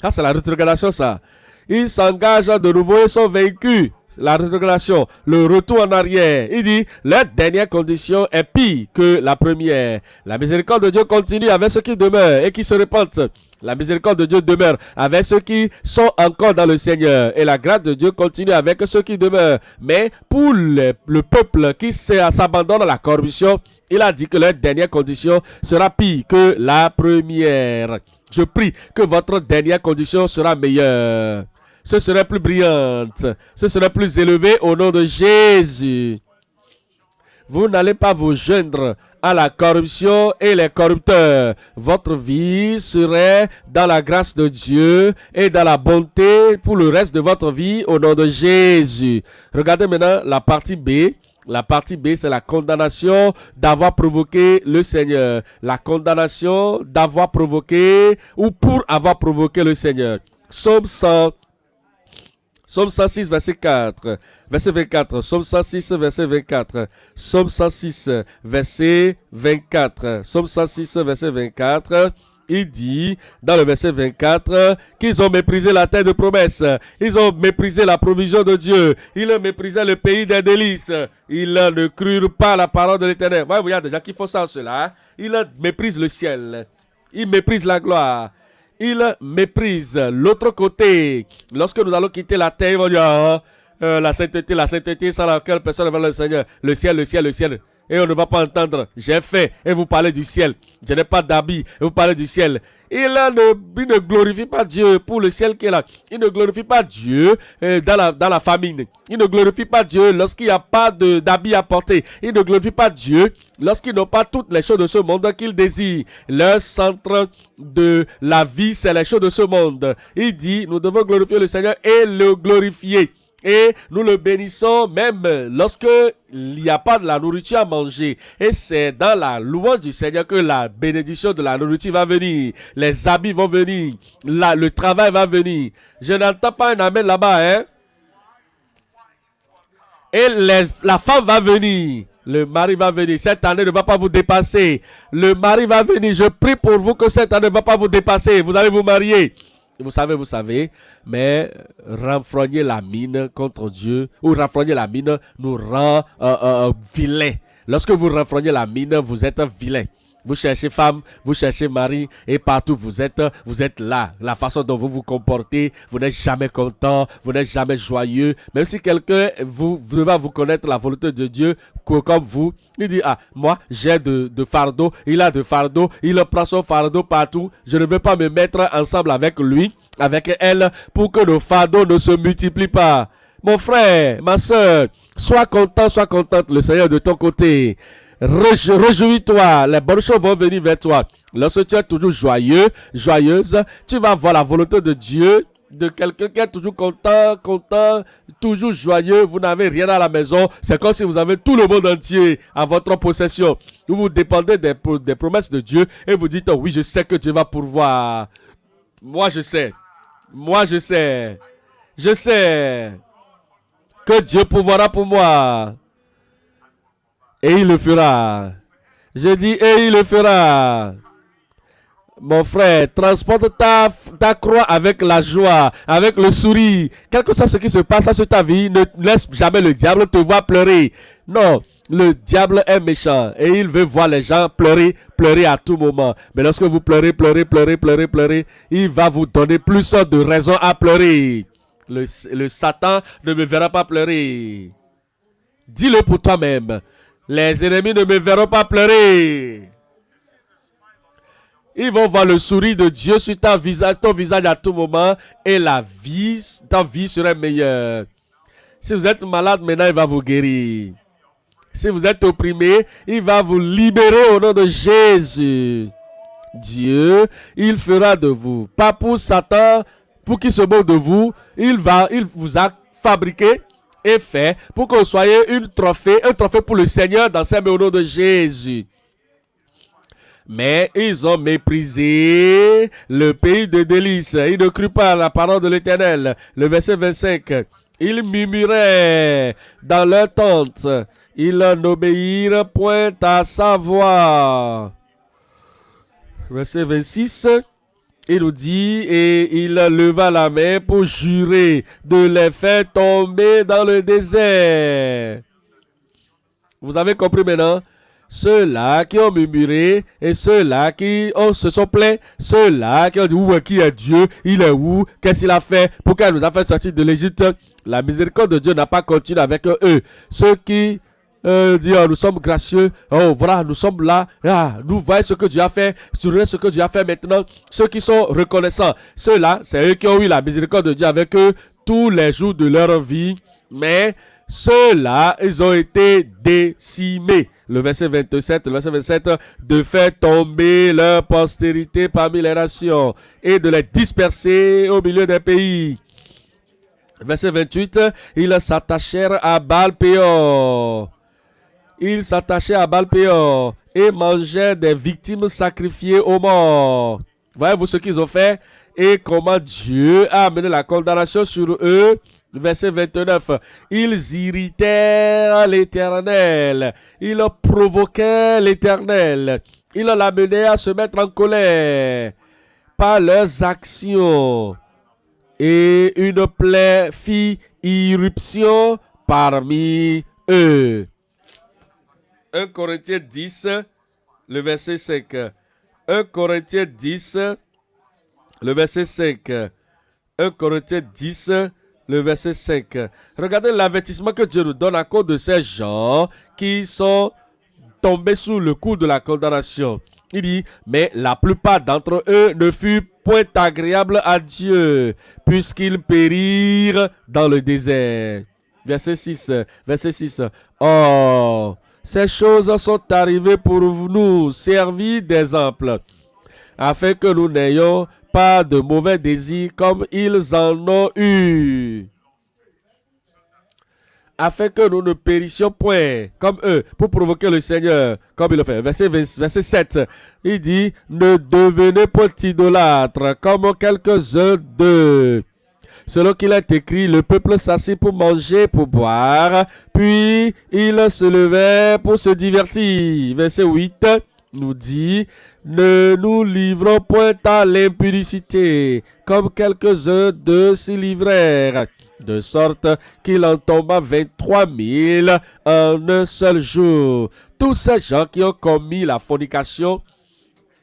Ah, c'est la rétrogradation, ça. Ils s'engagent de nouveau et sont vaincus. La rétrogradation, le retour en arrière. Il dit, la dernière condition est pire que la première. La miséricorde de Dieu continue avec ceux qui demeurent et qui se repentent. La miséricorde de Dieu demeure avec ceux qui sont encore dans le Seigneur. Et la grâce de Dieu continue avec ceux qui demeurent. Mais pour le, peuple qui s'abandonne à la corruption, il a dit que la dernière condition sera pire que la première. Je prie que votre dernière condition sera meilleure. Ce serait plus brillante. Ce serait plus élevé au nom de Jésus. Vous n'allez pas vous joindre à la corruption et les corrupteurs. Votre vie serait dans la grâce de Dieu et dans la bonté pour le reste de votre vie au nom de Jésus. Regardez maintenant la partie B. La partie B, c'est la condamnation d'avoir provoqué le Seigneur. La condamnation d'avoir provoqué ou pour avoir provoqué le Seigneur. Somme 100, Somme 106, verset 4. Verset 24. Somme 106, verset 24. Somme 106, verset 24. Somme 106, verset 24. Il dit dans le verset 24 qu'ils ont méprisé la terre de promesse. Ils ont méprisé la provision de Dieu. Ils ont méprisé le pays des délices. Ils ne crurent pas la parole de l'éternel. Vous des gens qui font ça cela. Ils méprisent le ciel. Ils méprisent la gloire il méprise l'autre côté. Lorsque nous allons quitter la terre, ils dire, ah, la sainteté, la sainteté sans laquelle personne ne va le Seigneur. Le ciel, le ciel, le ciel et on ne va pas entendre. J'ai fait et vous parlez du ciel. Je n'ai pas d'habit et vous parlez du ciel. Il ne, glorifie pas Dieu pour le ciel qui est là. Il ne glorifie pas Dieu euh, dans, la, famine. Il ne glorifie pas Dieu lorsqu'il n'y a pas d'habit à porter. Il ne glorifie pas Dieu lorsqu'ils n'ont pas toutes les choses de ce monde qu'ils désirent. Leur centre de la vie, c'est les choses de ce monde. Il dit, nous devons glorifier le Seigneur et le glorifier. Et nous le bénissons même lorsque il n'y a pas de la nourriture à manger. Et c'est dans la louange du Seigneur que la bénédiction de la nourriture va venir. Les habits vont venir. le travail va venir. Je n'entends pas un amen là-bas, hein. Et la femme va venir. Le mari va venir. Cette année ne va pas vous dépasser. Le mari va venir. Je prie pour vous que cette année ne va pas vous dépasser. Vous allez vous marier. Vous savez, vous savez, mais renfrogner la mine contre Dieu ou renfrogner la mine nous rend euh, euh, euh, vilain. Lorsque vous renfrognez la mine, vous êtes vilain. Vous cherchez femme, vous cherchez mari, et partout vous êtes, vous êtes là. La façon dont vous vous comportez, vous n'êtes jamais content, vous n'êtes jamais joyeux. Même si quelqu'un vous, va vous connaître la volonté de Dieu, comme vous, il dit, ah, moi, j'ai de, de fardeau, il a de fardeau, il prend son fardeau partout. Je ne veux pas me mettre ensemble avec lui, avec elle, pour que nos fardeaux ne se multiplient pas. Mon frère, ma soeur, sois content, sois contente, le Seigneur de ton côté. Réjouis-toi, les bonnes choses vont venir vers toi. Lorsque tu es toujours joyeux, joyeuse, tu vas voir la volonté de Dieu, de quelqu'un qui est toujours content, content, toujours joyeux. Vous n'avez rien à la maison. C'est comme si vous avez tout le monde entier à votre possession. Vous vous dépendez des, promesses de Dieu et vous dites, oui, je sais que Dieu va pourvoir. Moi, je sais. Moi, je sais. Je sais que Dieu pourvoira pour moi. Et il le fera. Je dis, et il le fera. Mon frère, transporte ta, ta croix avec la joie, avec le sourire. Quel que soit ce qui se passe sur ta vie, ne laisse jamais le diable te voir pleurer. Non, le diable est méchant et il veut voir les gens pleurer, pleurer à tout moment. Mais lorsque vous pleurez, pleurez, pleurez, pleurez, pleurez, il va vous donner plus de raisons à pleurer. Le, le Satan ne me verra pas pleurer. Dis-le pour toi-même. Les ennemis ne me verront pas pleurer. Ils vont voir le sourire de Dieu sur ton visage, à tout moment et la vie, ta vie sera meilleure. Si vous êtes malade maintenant, il va vous guérir. Si vous êtes opprimé, il va vous libérer au nom de Jésus. Dieu, il fera de vous, pas pour Satan, pour qu'il se moque de vous, il va, il vous a fabriqué est fait pour que vous soyez une trophée, un trophée pour le Seigneur dans ce au nom de Jésus. Mais ils ont méprisé le pays de délices. Ils ne crurent pas à la parole de l'Éternel. Le verset 25. Ils murmuraient dans leur tente. Ils n'obéirent point à sa voix. Verset 26. Il nous dit, et il leva la main pour jurer de les faire tomber dans le désert. Vous avez compris maintenant? Ceux-là qui ont murmuré et ceux-là qui se sont plaints, ceux-là qui ont dit, où qui est Dieu? Il est où? Qu'est-ce qu'il a fait? Pourquoi il nous a fait sortir de l'Égypte? La miséricorde de Dieu n'a pas continué avec eux. Ceux qui euh, dire nous sommes gracieux, oh voilà, nous sommes là, ah, nous voyons ce que Dieu a fait, sur ce que Dieu a fait maintenant. Ceux qui sont reconnaissants, ceux-là, c'est eux qui ont eu la miséricorde de Dieu avec eux tous les jours de leur vie, mais ceux-là, ils ont été décimés. Le verset 27, le verset 27, de faire tomber leur postérité parmi les nations et de les disperser au milieu des pays. Verset 28, ils s'attachèrent à Balpéor ils s'attachaient à Balpéor et mangeaient des victimes sacrifiées aux morts. Voyez-vous ce qu'ils ont fait et comment Dieu a amené la condamnation sur eux? Verset 29. Ils irritèrent l'Éternel. Ils provoquaient l'Éternel. Ils l'amenaient à se mettre en colère par leurs actions. Et une plaie fit irruption parmi eux. 1 Corinthiens 10, le verset 5. 1 Corinthiens 10, le verset 5. 1 Corinthiens 10, le verset 5. Regardez l'avertissement que Dieu nous donne à cause de ces gens qui sont tombés sous le coup de la condamnation. Il dit, mais la plupart d'entre eux ne furent point agréables à Dieu, puisqu'ils périrent dans le désert. Verset 6. Verset 6. Oh, ces choses sont arrivées pour nous servir d'exemple, afin que nous n'ayons pas de mauvais désirs comme ils en ont eu. Afin que nous ne périssions point comme eux pour provoquer le Seigneur, comme il le fait. Verset, verset 7, il dit, ne devenez pas idolâtres comme quelques-uns d'eux Selon qu'il est écrit, le peuple s'assit pour manger, pour boire, puis il se levait pour se divertir. Verset 8 nous dit, ne nous livrons point à l'impudicité, comme quelques-uns de s'y livrèrent, de sorte qu'il en tomba 23 000 en un seul jour. Tous ces gens qui ont commis la fornication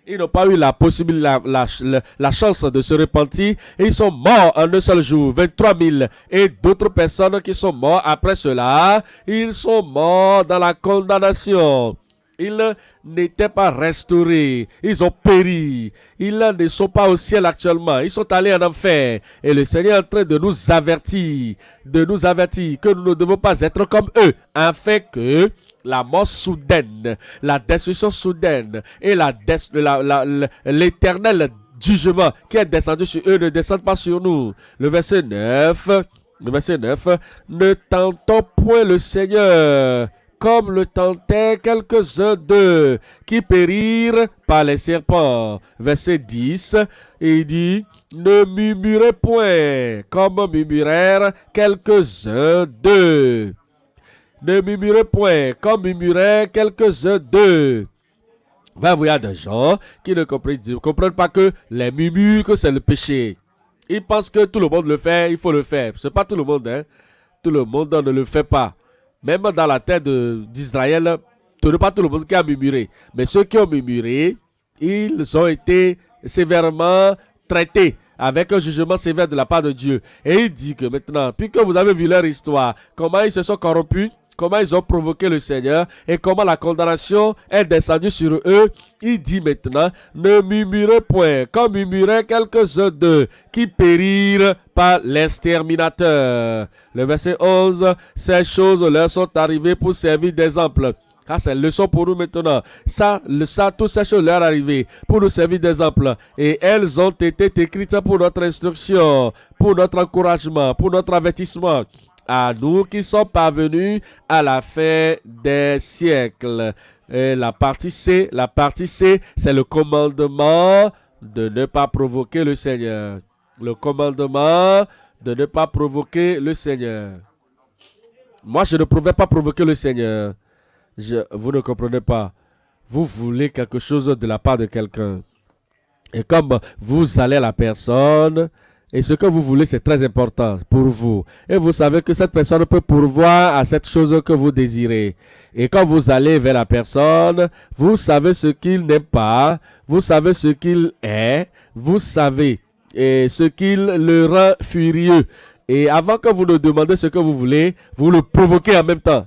Ils n'ont pas eu la possibilité, la, chance de se repentir. Ils sont morts en un seul jour. 23 000. Et d'autres personnes qui sont mortes après cela, ils sont morts dans la condamnation. Ils n'étaient pas restaurés. Ils ont péri. Ils ne sont pas au ciel actuellement. Ils sont allés en enfer. Et le Seigneur est en train de nous avertir, de nous avertir que nous ne devons pas être comme eux, afin que la mort soudaine, la destruction soudaine et l'éternel jugement qui est descendu sur eux ne descende pas sur nous. Le verset 9, le verset 9, ne tentons point le Seigneur comme le tentaient quelques-uns d'eux qui périrent par les serpents. Verset 10, il dit, ne murmurez point comme murmurèrent quelques-uns d'eux. Ne murmurez point comme murmuraient quelques-uns d'eux. Va a des gens qui ne comprennent, pas que les murmures, que c'est le péché. Ils pensent que tout le monde le fait, il faut le faire. C'est pas tout le monde, hein. Tout le monde ne le fait pas. Même dans la terre d'Israël, ce n'est pas tout le monde qui a murmuré. Mais ceux qui ont murmuré, ils ont été sévèrement traités avec un jugement sévère de la part de Dieu. Et il dit que maintenant, puisque vous avez vu leur histoire, comment ils se sont corrompus, comment ils ont provoqué le Seigneur et comment la condamnation est descendue sur eux, il dit maintenant, ne murmurez point, comme murmuraient quelques-uns d'eux qui périrent par l'exterminateur. Le verset 11, ces choses leur sont arrivées pour servir d'exemple. Ah, c'est leçon pour nous maintenant. Ça, ça, toutes ces choses leur arrivées pour nous servir d'exemple. Et elles ont été écrites pour notre instruction, pour notre encouragement, pour notre avertissement à nous qui sommes parvenus à la fin des siècles. Et la partie C, la partie C, c'est le commandement de ne pas provoquer le Seigneur. Le commandement de ne pas provoquer le Seigneur. Moi, je ne pouvais pas provoquer le Seigneur. Vous ne comprenez pas. Vous voulez quelque chose de la part de quelqu'un. Et comme vous allez la personne, et ce que vous voulez, c'est très important pour vous. Et vous savez que cette personne peut pourvoir à cette chose que vous désirez. Et quand vous allez vers la personne, vous savez ce qu'il n'aime pas, vous savez ce qu'il est, vous savez et ce qu'il le rend furieux. Et avant que vous ne demandez ce que vous voulez, vous le provoquez en même temps.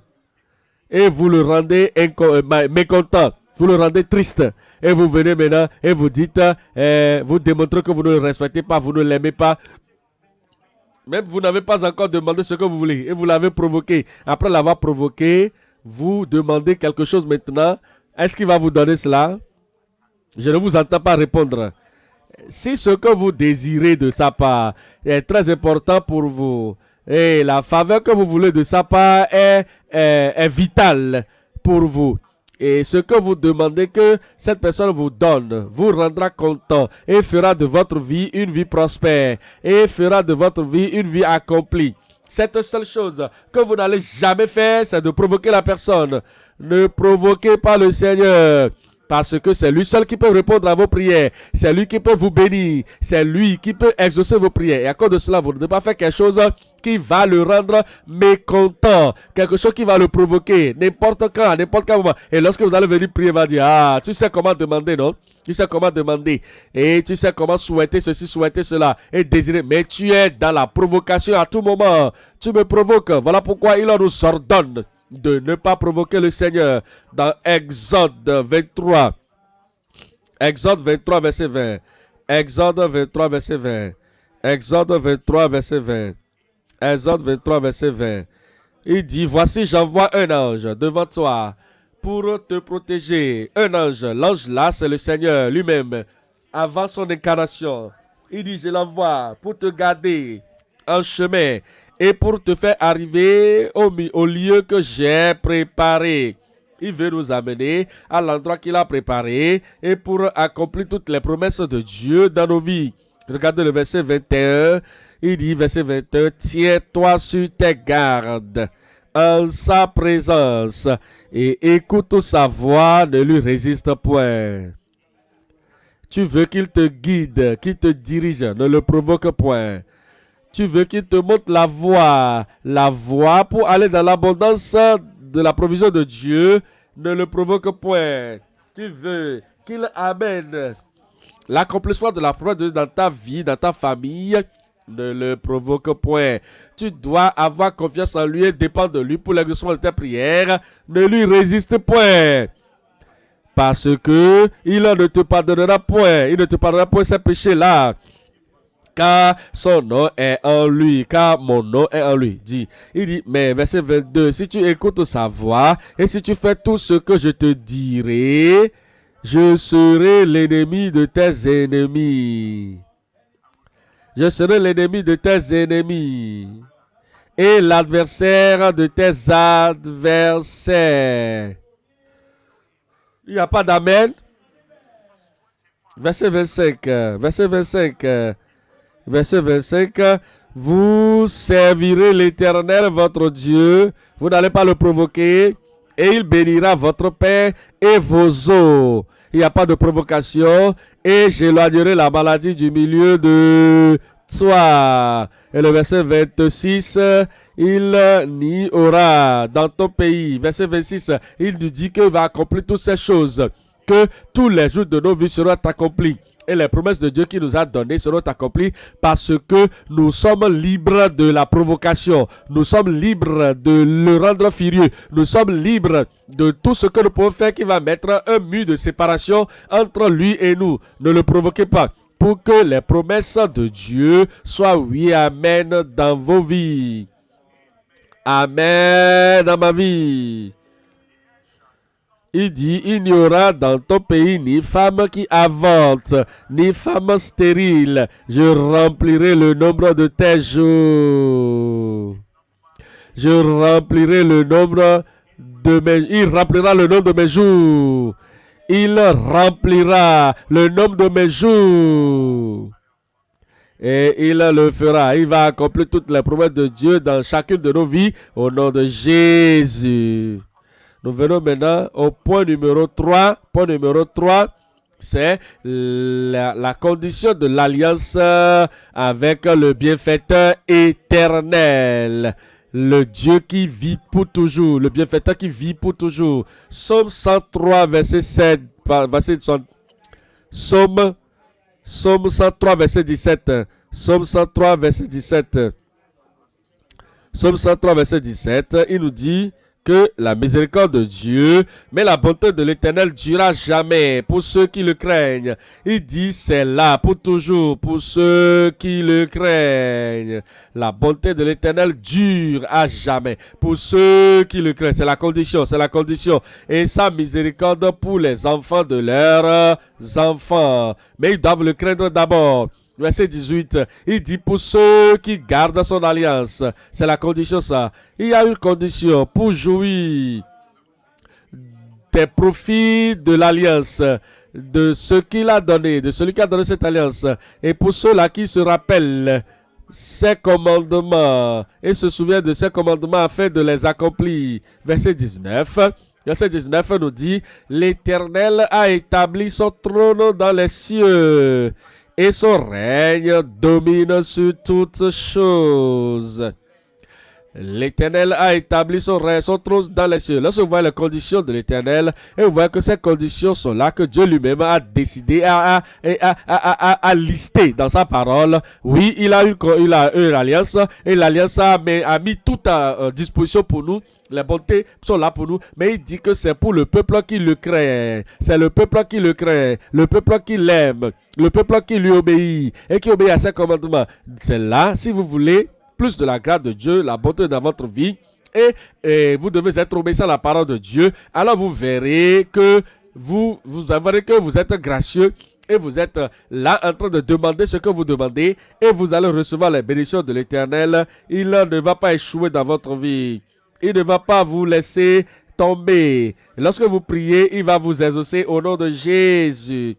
Et vous le rendez euh, mécontent. Vous le rendez triste. Et vous venez maintenant et vous dites, euh, vous démontrez que vous ne le respectez pas, vous ne l'aimez pas. Même vous n'avez pas encore demandé ce que vous voulez et vous l'avez provoqué. Après l'avoir provoqué, vous demandez quelque chose maintenant. Est-ce qu'il va vous donner cela? Je ne vous entends pas répondre. Si ce que vous désirez de sa part est très important pour vous et la faveur que vous voulez de sa part est, vitale pour vous, et ce que vous demandez que cette personne vous donne vous rendra content et fera de votre vie une vie prospère et fera de votre vie une vie accomplie. Cette seule chose que vous n'allez jamais faire, c'est de provoquer la personne. Ne provoquez pas le Seigneur. Parce que c'est lui seul qui peut répondre à vos prières. C'est lui qui peut vous bénir. C'est lui qui peut exaucer vos prières. Et à cause de cela, vous ne devez pas faire quelque chose qui va le rendre mécontent. Quelque chose qui va le provoquer. N'importe quand, n'importe quel moment. Et lorsque vous allez venir prier, il va dire, ah, tu sais comment demander, non? Tu sais comment demander. Et tu sais comment souhaiter ceci, souhaiter cela. Et désirer. Mais tu es dans la provocation à tout moment. Tu me provoques. Voilà pourquoi il nous ordonne de ne pas provoquer le Seigneur. Dans Exode 23. Exode 23, verset 20. Exode 23, verset 20. Exode 23, verset 20. Exode 23, verset 20. Il dit, voici j'envoie un ange devant toi pour te protéger. Un ange, l'ange là, c'est le Seigneur lui-même, avant son incarnation. Il dit, je l'envoie pour te garder en chemin et pour te faire arriver au, lieu que j'ai préparé. Il veut nous amener à l'endroit qu'il a préparé et pour accomplir toutes les promesses de Dieu dans nos vies. Regardez le verset 21. Il dit, verset 21, Tiens-toi sur tes gardes en sa présence et écoute sa voix, ne lui résiste point. Tu veux qu'il te guide, qu'il te dirige, ne le provoque point tu veux qu'il te montre la voie, la voie pour aller dans l'abondance de la provision de Dieu, ne le provoque point. Tu veux qu'il amène l'accomplissement de la promesse de Dieu dans ta vie, dans ta famille, ne le provoque point. Tu dois avoir confiance en lui et dépendre de lui pour l'exaucement de tes prières. Ne lui résiste point. Parce que il ne te pardonnera point. Il ne te pardonnera point ces péchés-là. Car son nom est en lui. Car mon nom est en lui. Dit. Il dit, mais verset 22, si tu écoutes sa voix et si tu fais tout ce que je te dirai, je serai l'ennemi de tes ennemis. Je serai l'ennemi de tes ennemis et l'adversaire de tes adversaires. Il n'y a pas d'amen. Verset 25. Verset 25. Verset 25. Vous servirez l'Éternel, votre Dieu. Vous n'allez pas le provoquer. Et il bénira votre paix et vos eaux. Il n'y a pas de provocation. Et j'éloignerai la maladie du milieu de toi. Et le verset 26, il n'y aura dans ton pays. Verset 26, il nous dit qu'il va accomplir toutes ces choses, que tous les jours de nos vies seront accomplis. Et les promesses de Dieu qu'il nous a données seront accomplies parce que nous sommes libres de la provocation. Nous sommes libres de le rendre furieux. Nous sommes libres de tout ce que nous pouvons faire qui va mettre un mur de séparation entre lui et nous. Ne le provoquez pas pour que les promesses de Dieu soient oui, amen dans vos vies. Amen dans ma vie. Il dit, il n'y aura dans ton pays ni femme qui avante, ni femme stérile. Je remplirai le nombre de tes jours. Je remplirai le nombre de mes... Il remplira le nombre de mes jours. Il remplira le nombre de mes jours. Et il le fera. Il va accomplir toutes les promesses de Dieu dans chacune de nos vies au nom de Jésus. Nous venons maintenant au point numéro 3. Point numéro 3, c'est la, condition de l'alliance avec le bienfaiteur éternel. Le Dieu qui vit pour toujours, le bienfaiteur qui vit pour toujours. Somme 103, verset 7, verset Somme, Somme 103, verset 17. Somme 103, verset 17. Somme 103, verset 17, il nous dit, que la miséricorde de Dieu, mais la bonté de l'Éternel durera jamais pour ceux qui le craignent. Il dit c'est là pour toujours pour ceux qui le craignent. La bonté de l'Éternel dure à jamais pour ceux qui le craignent. C'est la condition, c'est la condition. Et sa miséricorde pour les enfants de leurs enfants. Mais ils doivent le craindre d'abord. Verset 18, il dit pour ceux qui gardent son alliance, c'est la condition ça. Il y a une condition pour jouir des profits de l'alliance, de ce qu'il a donné, de celui qui a donné cette alliance. Et pour ceux-là qui se rappellent ses commandements et se souviennent de ses commandements afin de les accomplir. Verset 19. Verset 19 nous dit, l'Éternel a établi son trône dans les cieux et son règne domine sur toutes choses. L'Éternel a établi son règne, son trône dans les cieux. Lorsque vous voyez les conditions de l'Éternel, et vous voyez que ces conditions sont là, que Dieu lui-même a décidé, à, à, lister dans sa parole. Oui, il a eu, il a eu l'alliance, et l'alliance a, a, mis tout à disposition pour nous. Les bontés sont là pour nous, mais il dit que c'est pour le peuple qui le craint. C'est le peuple qui le craint, le peuple qui l'aime, le peuple qui lui obéit et qui obéit à ses commandements. C'est là, si vous voulez, plus de la grâce de Dieu, la bonté dans votre vie, et, vous devez être obéissant à la parole de Dieu, alors vous verrez que vous, vous verrez que vous êtes gracieux et vous êtes là en train de demander ce que vous demandez et vous allez recevoir les bénédictions de l'Éternel. Il ne va pas échouer dans votre vie. Il ne va pas vous laisser tomber. Lorsque vous priez, il va vous exaucer au nom de Jésus.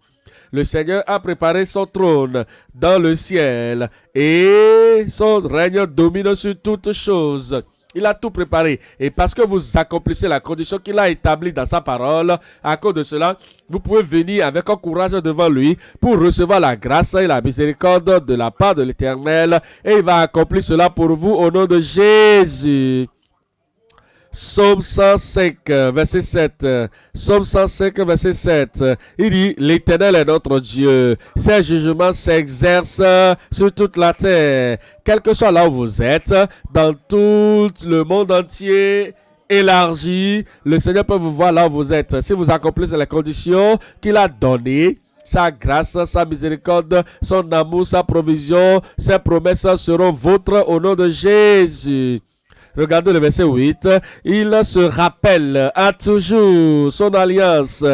Le Seigneur a préparé son trône dans le ciel et son règne domine sur toutes choses. Il a tout préparé. Et parce que vous accomplissez la condition qu'il a établie dans sa parole, à cause de cela, vous pouvez venir avec un courage devant lui pour recevoir la grâce et la miséricorde de la part de l'Éternel. Et il va accomplir cela pour vous au nom de Jésus. Psaume 105, verset 7. Psaume 105, verset 7. Il dit, l'Éternel est notre Dieu. Ses jugements s'exercent sur toute la terre. Quel que soit là où vous êtes, dans tout le monde entier, élargi, le Seigneur peut vous voir là où vous êtes. Si vous accomplissez les conditions qu'il a données, sa grâce, sa miséricorde, son amour, sa provision, ses promesses seront vôtres au nom de Jésus. Regardez le verset 8. Il se rappelle à toujours son alliance.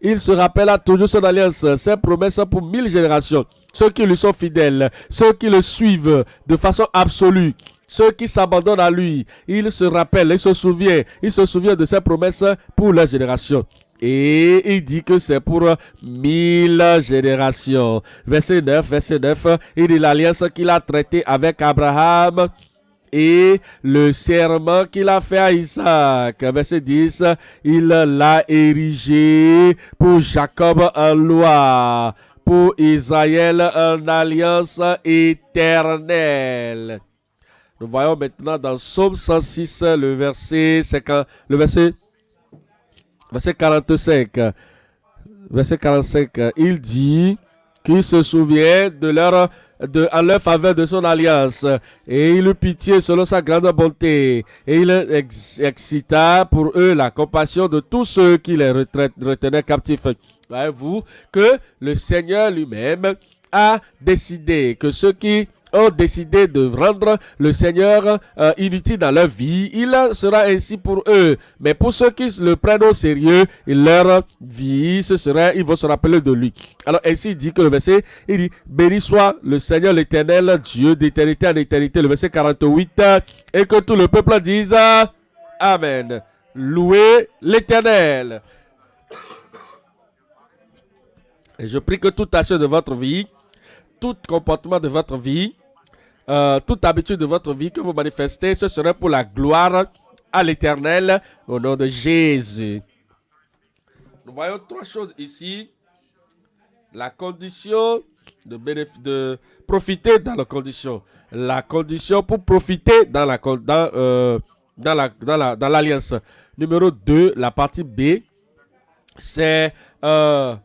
Il se rappelle à toujours son alliance, ses promesses pour mille générations. Ceux qui lui sont fidèles, ceux qui le suivent de façon absolue, ceux qui s'abandonnent à lui, il se rappelle, il se souvient, il se souvient de ses promesses pour la génération. Et il dit que c'est pour mille générations. Verset 9, verset 9, il dit l'alliance qu'il a traitée avec Abraham et le serment qu'il a fait à Isaac. Verset 10, il l'a érigé pour Jacob en loi, pour Israël en alliance éternelle. Nous voyons maintenant dans Psaume 106, le verset, le verset, verset 45. Verset 45, il dit qu'il se souvient de leur de, en leur faveur de son alliance, et il eut pitié selon sa grande bonté, et il excita pour eux la compassion de tous ceux qui les retenaient captifs. Voyez-vous que le Seigneur lui-même a décidé que ceux qui ont décidé de rendre le Seigneur euh, inutile dans leur vie, il sera ainsi pour eux. Mais pour ceux qui le prennent au sérieux, leur vie, ce sera, ils vont se rappeler de lui. Alors ainsi il dit que le verset, il dit, béni soit le Seigneur l'éternel, Dieu d'éternité en éternité, le verset 48, et que tout le peuple dise, Amen. Louez l'éternel. Et je prie que toute action de votre vie, tout comportement de votre vie, euh, toute habitude de votre vie que vous manifestez, ce serait pour la gloire à l'éternel au nom de Jésus. Nous voyons trois choses ici. La condition de, profiter dans la condition. La condition pour profiter dans euh, l'alliance. Numéro 2, la partie B, c'est euh,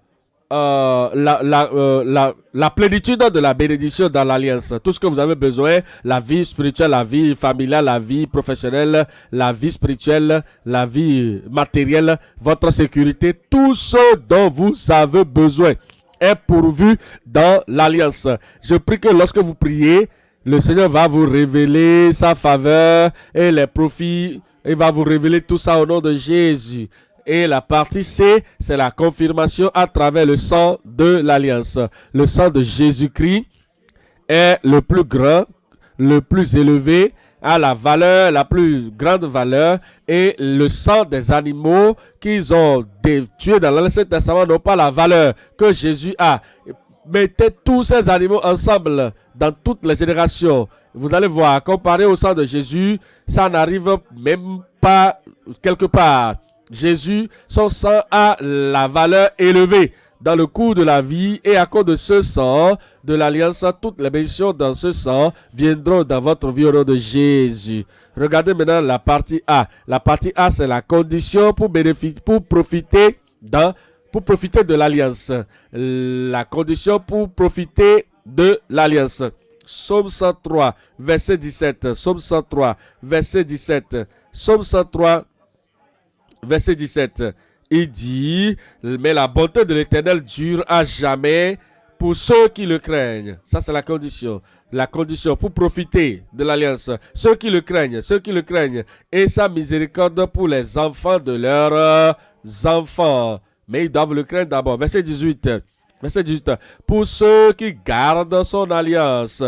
euh, la, euh, la, la, plénitude de la bénédiction dans l'alliance. Tout ce que vous avez besoin, la vie spirituelle, la vie familiale, la vie professionnelle, la vie spirituelle, la vie matérielle, votre sécurité, tout ce dont vous avez besoin est pourvu dans l'alliance. Je prie que lorsque vous priez, le Seigneur va vous révéler sa faveur et les profits. Il va vous révéler tout ça au nom de Jésus. Et la partie C, c'est la confirmation à travers le sang de l'alliance. Le sang de Jésus-Christ est le plus grand, le plus élevé, a la valeur, la plus grande valeur. Et le sang des animaux qu'ils ont tués dans l'Ancien Testament n'ont pas la valeur que Jésus a. Mettez tous ces animaux ensemble dans toutes les générations. Vous allez voir, comparé au sang de Jésus, ça n'arrive même pas quelque part. Jésus, son sang a la valeur élevée dans le cours de la vie et à cause de ce sang, de l'alliance, toutes les bénédictions dans ce sang viendront dans votre vie au nom de Jésus. Regardez maintenant la partie A. La partie A, c'est la condition pour, bénéficier, pour profiter pour profiter de l'alliance. La condition pour profiter de l'alliance. Somme 103, verset 17. Somme 103, verset 17. Somme 103, verset 17. Il dit, mais la bonté de l'Éternel dure à jamais pour ceux qui le craignent. Ça, c'est la condition. La condition pour profiter de l'alliance. Ceux qui le craignent, ceux qui le craignent. Et sa miséricorde pour les enfants de leurs enfants. Mais ils doivent le craindre d'abord. Verset 18. Verset 18. Pour ceux qui gardent son alliance.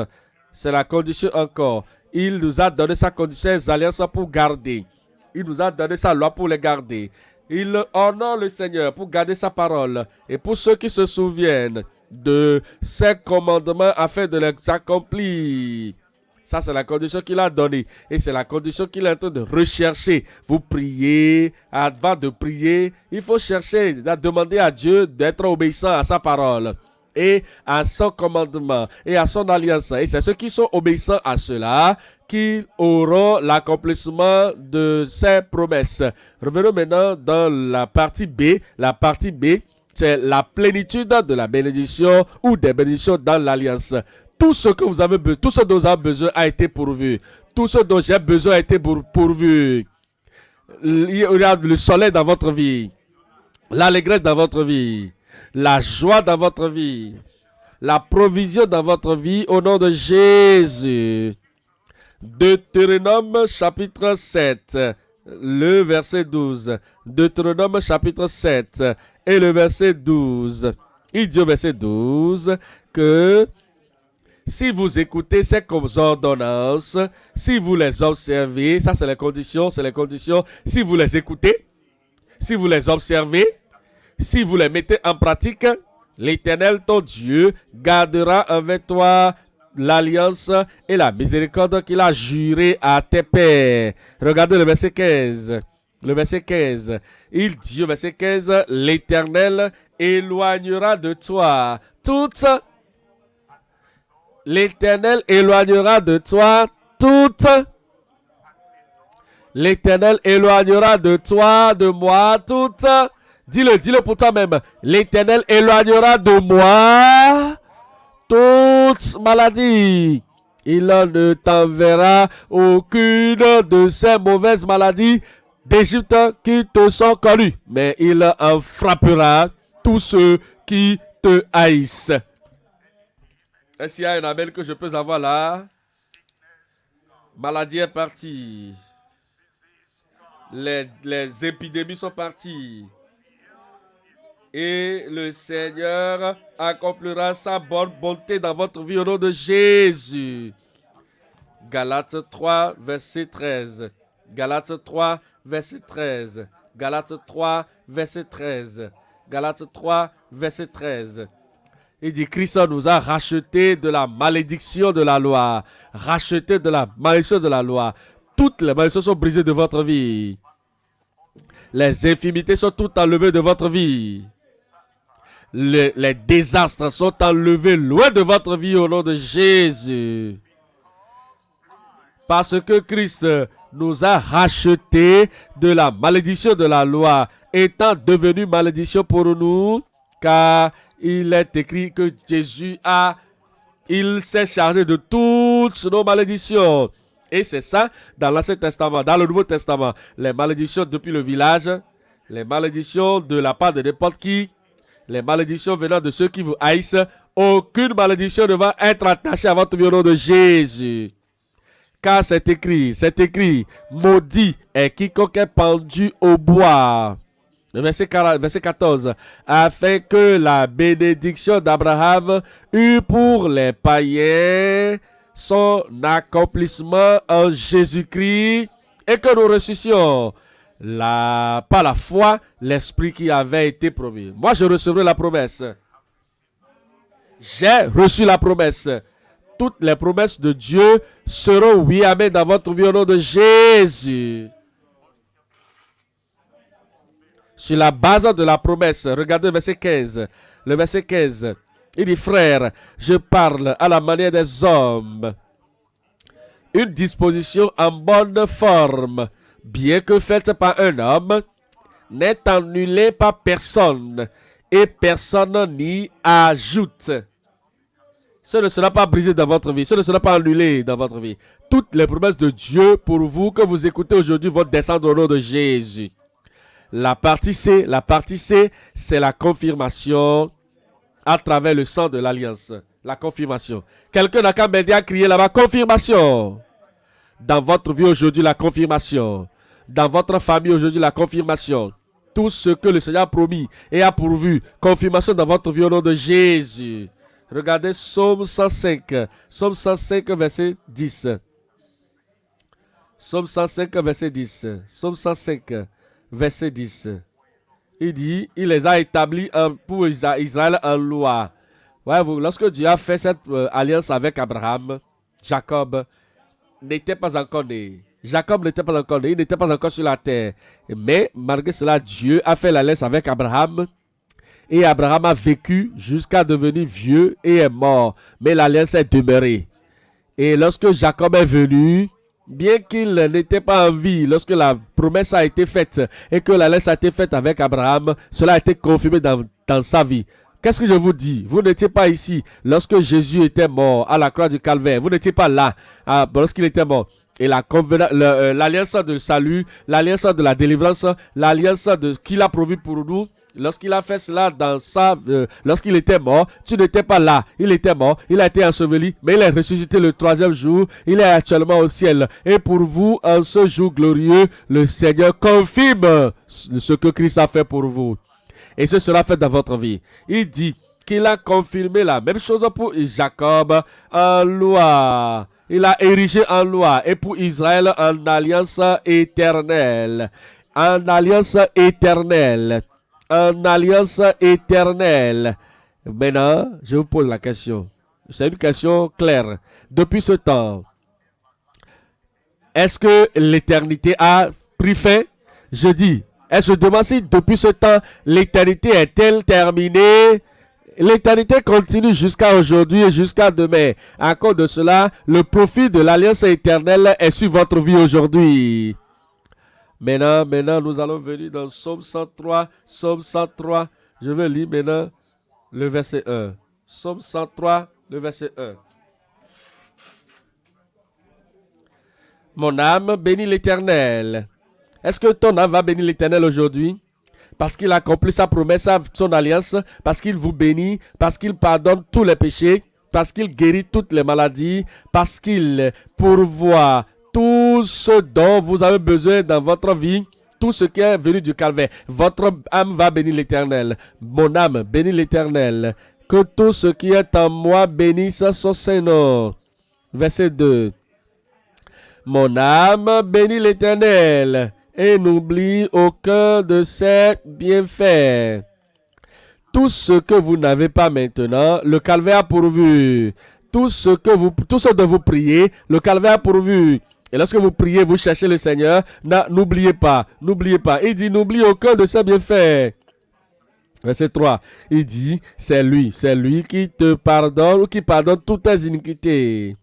C'est la condition encore. Il nous a donné sa condition, ses alliances pour garder. Il nous a donné sa loi pour les garder. Il honore le Seigneur pour garder sa parole. Et pour ceux qui se souviennent de ses commandements afin de les accomplir. Ça, c'est la condition qu'il a donnée. Et c'est la condition qu'il est en train de rechercher. Vous priez, avant de prier, il faut chercher, à demander à Dieu d'être obéissant à sa parole et à son commandement et à son alliance. Et c'est ceux qui sont obéissants à cela qu'ils auront l'accomplissement de ces promesses. Revenons maintenant dans la partie B. La partie B, c'est la plénitude de la bénédiction ou des bénédictions dans l'alliance. Tout ce que vous avez tout ce dont vous avez besoin a été pourvu. Tout ce dont j'ai besoin a été pourvu. Il y a le soleil dans votre vie, l'allégresse dans votre vie, la joie dans votre vie, la provision dans votre vie au nom de Jésus. Deutéronome chapitre 7, le verset 12. Deutéronome chapitre 7 et le verset 12. Il dit au verset 12 que si vous écoutez ces ordonnances, si vous les observez, ça c'est les conditions, c'est les conditions, si vous les écoutez, si vous les observez, si vous les mettez en pratique, l'Éternel, ton Dieu, gardera avec toi l'alliance et la miséricorde qu'il a juré à tes pères. Regardez le verset 15. Le verset 15. Il dit au verset 15, l'Éternel éloignera de toi toute L'Éternel éloignera de toi toute L'Éternel éloignera de toi, de moi, toute Dis-le, dis-le pour toi-même. L'Éternel éloignera de moi toute maladie. Il ne t'enverra aucune de ces mauvaises maladies d'Égypte qui te sont connues, mais il en frappera tous ceux qui te haïssent. Est-ce qu'il y a un amen que je peux avoir là? Maladie est partie. Les, les épidémies sont parties et le Seigneur accomplira sa bonne bonté dans votre vie au nom de Jésus. Galates 3, verset 13. Galates 3, verset 13. Galates 3, verset 13. Galates 3, verset 13. Il dit, Christ nous a racheté de la malédiction de la loi. Racheté de la malédiction de la loi. Toutes les malédictions sont brisées de votre vie. Les infimités sont toutes enlevées de votre vie les, désastres sont enlevés loin de votre vie au nom de Jésus. Parce que Christ nous a rachetés de la malédiction de la loi, étant devenu malédiction pour nous, car il est écrit que Jésus a, il s'est chargé de toutes nos malédictions. Et c'est ça dans l'Ancien Testament, dans le Nouveau Testament. Les malédictions depuis le village, les malédictions de la part de n'importe qui, les malédictions venant de ceux qui vous haïssent, aucune malédiction ne va être attachée à votre vie nom de Jésus. Car c'est écrit, c'est écrit, maudit est quiconque est pendu au bois. Verset 14. Afin que la bénédiction d'Abraham eût pour les païens son accomplissement en Jésus-Christ et que nous ressuscions la, par la foi, l'esprit qui avait été promis. Moi, je recevrai la promesse. J'ai reçu la promesse. Toutes les promesses de Dieu seront oui, amen, dans votre vie au nom de Jésus. Sur la base de la promesse, regardez verset 15. Le verset 15, il dit, frère, je parle à la manière des hommes. Une disposition en bonne forme bien que faite par un homme, n'est annulée par personne, et personne n'y ajoute. Ce ne sera pas brisé dans votre vie, ce ne sera pas annulé dans votre vie. Toutes les promesses de Dieu pour vous que vous écoutez aujourd'hui vont descendre au nom de Jésus. La partie C, la partie C, c'est la confirmation à travers le sang de l'alliance. La confirmation. Quelqu'un n'a qu'à m'aider à crier là-bas, confirmation. Dans votre vie aujourd'hui, la confirmation dans votre famille aujourd'hui la confirmation. Tout ce que le Seigneur a promis et a pourvu. Confirmation dans votre vie au nom de Jésus. Regardez Psaume 105. Psaume 105, verset 10. Psaume 105, verset 10. Psaume 105, verset 10. Il dit, il les a établis pour Israël en loi. vous lorsque Dieu a fait cette euh, alliance avec Abraham, Jacob n'était pas encore né. Jacob n'était pas encore il n'était pas encore sur la terre. Mais malgré cela, Dieu a fait la laisse avec Abraham. Et Abraham a vécu jusqu'à devenir vieux et est mort. Mais l'alliance est demeurée. Et lorsque Jacob est venu, bien qu'il n'était pas en vie lorsque la promesse a été faite et que l'alliance a été faite avec Abraham, cela a été confirmé dans, dans sa vie. Qu'est-ce que je vous dis? Vous n'étiez pas ici lorsque Jésus était mort à la croix du calvaire. Vous n'étiez pas là ah, lorsqu'il était mort. Et euh, l'alliance de salut, l'alliance de la délivrance, l'alliance de qu'il a provu pour nous, lorsqu'il a fait cela dans sa, euh, lorsqu'il était mort, tu n'étais pas là. Il était mort, il a été enseveli, mais il est ressuscité le troisième jour. Il est actuellement au ciel. Et pour vous, en ce jour glorieux, le Seigneur confirme ce que Christ a fait pour vous. Et ce sera fait dans votre vie. Il dit qu'il a confirmé la même chose pour Jacob en loi il a érigé en loi et pour Israël en alliance éternelle. En alliance éternelle. En alliance éternelle. Maintenant, je vous pose la question. C'est une question claire. Depuis ce temps, est-ce que l'éternité a pris fin? Je dis, est-ce que je demande si depuis ce temps, l'éternité est-elle terminée? L'éternité continue jusqu'à aujourd'hui et jusqu'à demain. À cause de cela, le profit de l'alliance éternelle est sur votre vie aujourd'hui. Maintenant, maintenant, nous allons venir dans Somme 103. Somme 103. Je vais lire maintenant le verset 1. Somme 103, le verset 1. Mon âme bénit l'Éternel. Est-ce que ton âme va bénir l'Éternel aujourd'hui? Parce qu'il accomplit sa promesse, son alliance, parce qu'il vous bénit, parce qu'il pardonne tous les péchés, parce qu'il guérit toutes les maladies, parce qu'il pourvoit tout ce dont vous avez besoin dans votre vie, tout ce qui est venu du calvaire. Votre âme va bénir l'Éternel. Mon âme bénit l'Éternel. Que tout ce qui est en moi bénisse son Seigneur. Verset 2. Mon âme bénit l'Éternel et n'oublie aucun de ses bienfaits. Tout ce que vous n'avez pas maintenant, le calvaire a pourvu. Tout ce, que vous, dont vous priez, le calvaire a pourvu. Et lorsque vous priez, vous cherchez le Seigneur, n'oubliez pas, n'oubliez pas. Il dit, n'oublie aucun de ses bienfaits. Verset 3, il dit, c'est lui, c'est lui qui te pardonne ou qui pardonne toutes tes iniquités.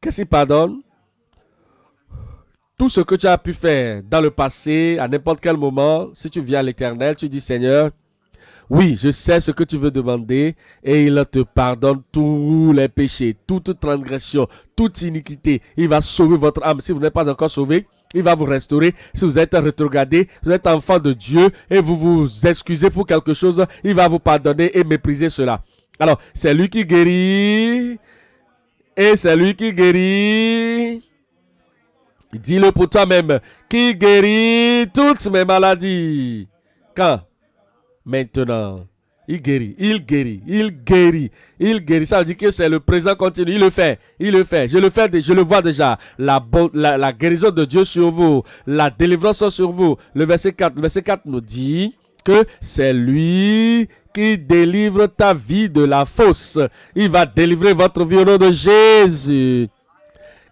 Qu'est-ce qu'il pardonne? Tout ce que tu as pu faire dans le passé, à n'importe quel moment, si tu viens à l'éternel, tu dis Seigneur, oui, je sais ce que tu veux demander et il te pardonne tous les péchés, toute transgression, toute iniquité. Il va sauver votre âme. Si vous n'êtes pas encore sauvé, il va vous restaurer. Si vous êtes rétrogradé, vous êtes enfant de Dieu et vous vous excusez pour quelque chose, il va vous pardonner et mépriser cela. Alors, c'est lui qui guérit et c'est lui qui guérit Dis-le pour toi-même, qui guérit toutes mes maladies. Quand? Maintenant. Il guérit, il guérit, il guérit, il guérit. Ça veut dire que c'est le présent continu. Il le fait, il le fait. Je le fais, je le vois déjà. La, guérison de Dieu sur vous, la délivrance sur vous. Le verset 4, le verset 4 nous dit que c'est lui qui délivre ta vie de la fausse. Il va délivrer votre vie au nom de Jésus.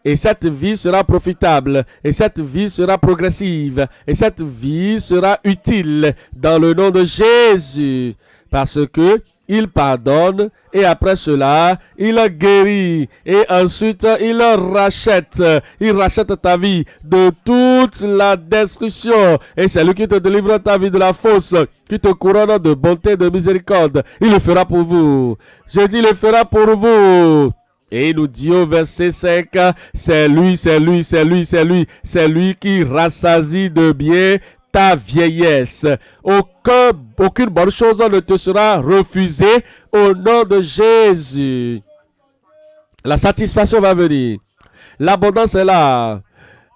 Et cette vie sera profitable, et cette vie sera progressive, et cette vie sera utile dans le nom de Jésus. Parce que il pardonne et après cela, il guérit et ensuite il rachète. Il rachète ta vie de toute la destruction et c'est lui qui te délivre ta vie de la fausse, qui te couronne de bonté et de miséricorde. Il le fera pour vous. Je dis, il le fera pour vous. Et il nous dit au verset 5, c'est lui, c'est lui, c'est lui, c'est lui, c'est lui qui rassasie de bien ta vieillesse. Aucun, aucune bonne chose ne te sera refusée au nom de Jésus. La satisfaction va venir. L'abondance est là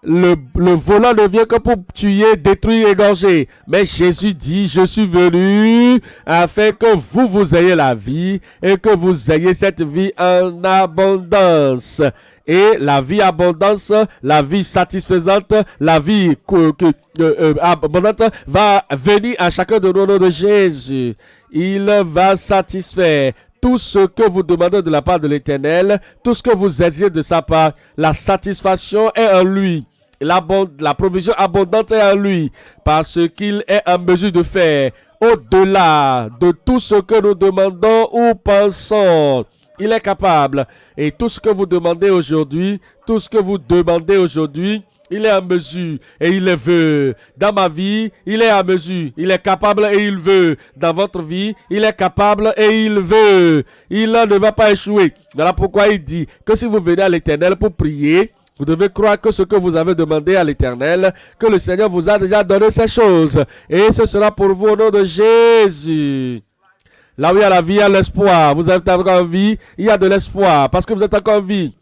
le, le volant ne vient que pour tuer, détruire, égorger. Mais Jésus dit, je suis venu afin que vous, vous ayez la vie et que vous ayez cette vie en abondance. Et la vie abondance, la vie satisfaisante, la vie que, euh, euh, abondante va venir à chacun de nous de Jésus. Il va satisfaire tout ce que vous demandez de la part de l'Éternel, tout ce que vous exigez de sa part, la satisfaction est en lui la, provision abondante est en lui, parce qu'il est en mesure de faire au-delà de tout ce que nous demandons ou pensons. Il est capable. Et tout ce que vous demandez aujourd'hui, tout ce que vous demandez aujourd'hui, il est en mesure et il le veut. Dans ma vie, il est en mesure. Il est capable et il veut. Dans votre vie, il est capable et il veut. Il ne va pas échouer. Voilà pourquoi il dit que si vous venez à l'éternel pour prier, vous devez croire que ce que vous avez demandé à l'Éternel, que le Seigneur vous a déjà donné ces choses. Et ce sera pour vous au nom de Jésus. Là où il y a la vie, il y a l'espoir. Vous êtes encore en vie, il y a de l'espoir parce que vous êtes encore en vie.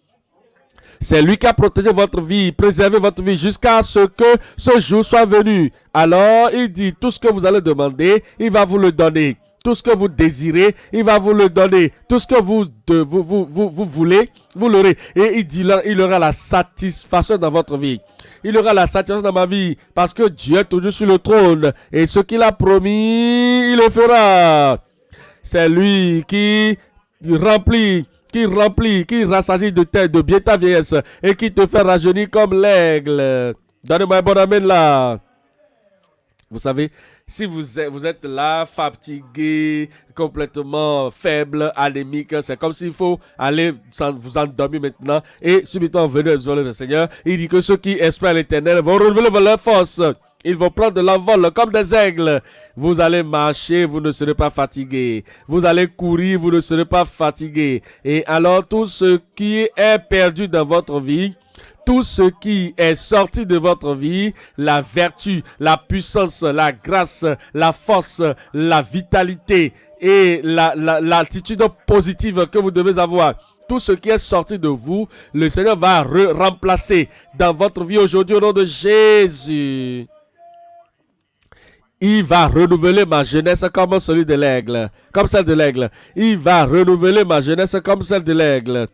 C'est lui qui a protégé votre vie, préservé votre vie jusqu'à ce que ce jour soit venu. Alors, il dit, tout ce que vous allez demander, il va vous le donner. Tout ce que vous désirez, il va vous le donner. Tout ce que vous, vous, vous, voulez, vous l'aurez. Et il dit, il aura la satisfaction dans votre vie. Il aura la satisfaction dans ma vie parce que Dieu est toujours sur le trône. Et ce qu'il a promis, il le fera. C'est lui qui remplit qui remplit, qui rassasie de, tête, de bien ta vieillesse et qui te fait rajeunir comme l'aigle. Donnez-moi un bon amen là. Vous savez, si vous êtes, vous êtes là, fatigué, complètement faible, anémique, c'est comme s'il faut aller vous endormir maintenant et subitement venir le Seigneur. Il dit que ceux qui espèrent l'éternel vont renouveler leur force. Ils vont prendre de l'envol comme des aigles. Vous allez marcher, vous ne serez pas fatigué. Vous allez courir, vous ne serez pas fatigué. Et alors tout ce qui est perdu dans votre vie, tout ce qui est sorti de votre vie, la vertu, la puissance, la grâce, la force, la vitalité et l'attitude la, positive que vous devez avoir. Tout ce qui est sorti de vous, le Seigneur va remplacer dans votre vie aujourd'hui au nom de Jésus. Il va renouveler ma jeunesse comme celui de l'aigle, comme celle de l'aigle. Il va renouveler ma jeunesse comme celle de l'aigle.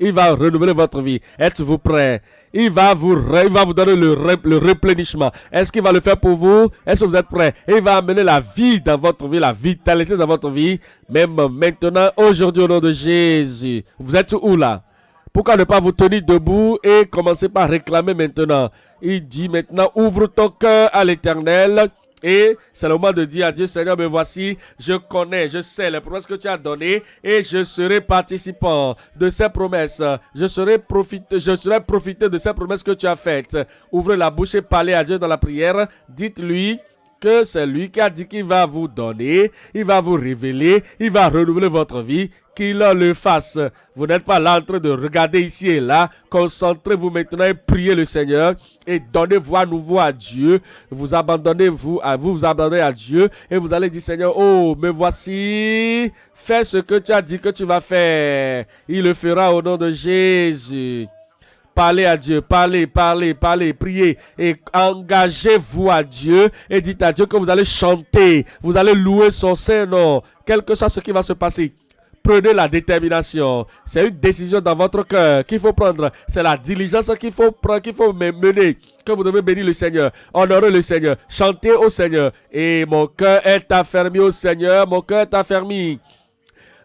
Il va renouveler votre vie. Êtes-vous prêt? Il va vous, il va vous donner le, le. Est-ce qu'il va le faire pour vous? Est-ce que vous êtes prêt? Il va amener la vie dans votre vie, la vitalité dans votre vie. Même maintenant, aujourd'hui, au nom de Jésus. Vous êtes où là? Pourquoi ne pas vous tenir debout et commencer par réclamer maintenant? Il dit maintenant, ouvre ton cœur à l'éternel et c'est le moment de dire à Dieu, Seigneur, me voici, je connais, je sais les promesses que tu as données et je serai participant de ces promesses. Je serai profité, je serai profité de ces promesses que tu as faites. Ouvrez la bouche et parlez à Dieu dans la prière. Dites-lui que c'est lui qui a dit qu'il va vous donner, il va vous révéler, il va renouveler votre vie, qu'il le fasse. Vous n'êtes pas là en train de regarder ici et là. Concentrez-vous maintenant et priez le Seigneur et donnez-vous à nouveau à Dieu. Vous abandonnez vous à vous, vous abandonnez à Dieu et vous allez dire Seigneur, oh, me voici. Fais ce que tu as dit que tu vas faire. Il le fera au nom de Jésus. Parlez à Dieu, parlez, parlez, parlez, priez et engagez-vous à Dieu et dites à Dieu que vous allez chanter, vous allez louer son Saint-Nom, quel que soit ce qui va se passer. Prenez la détermination. C'est une décision dans votre cœur qu'il faut prendre. C'est la diligence qu'il faut prendre, qu'il faut mener. Que vous devez bénir le Seigneur. Honorer le Seigneur. Chanter au Seigneur. Et mon cœur est affermi au Seigneur. Mon cœur est affermi.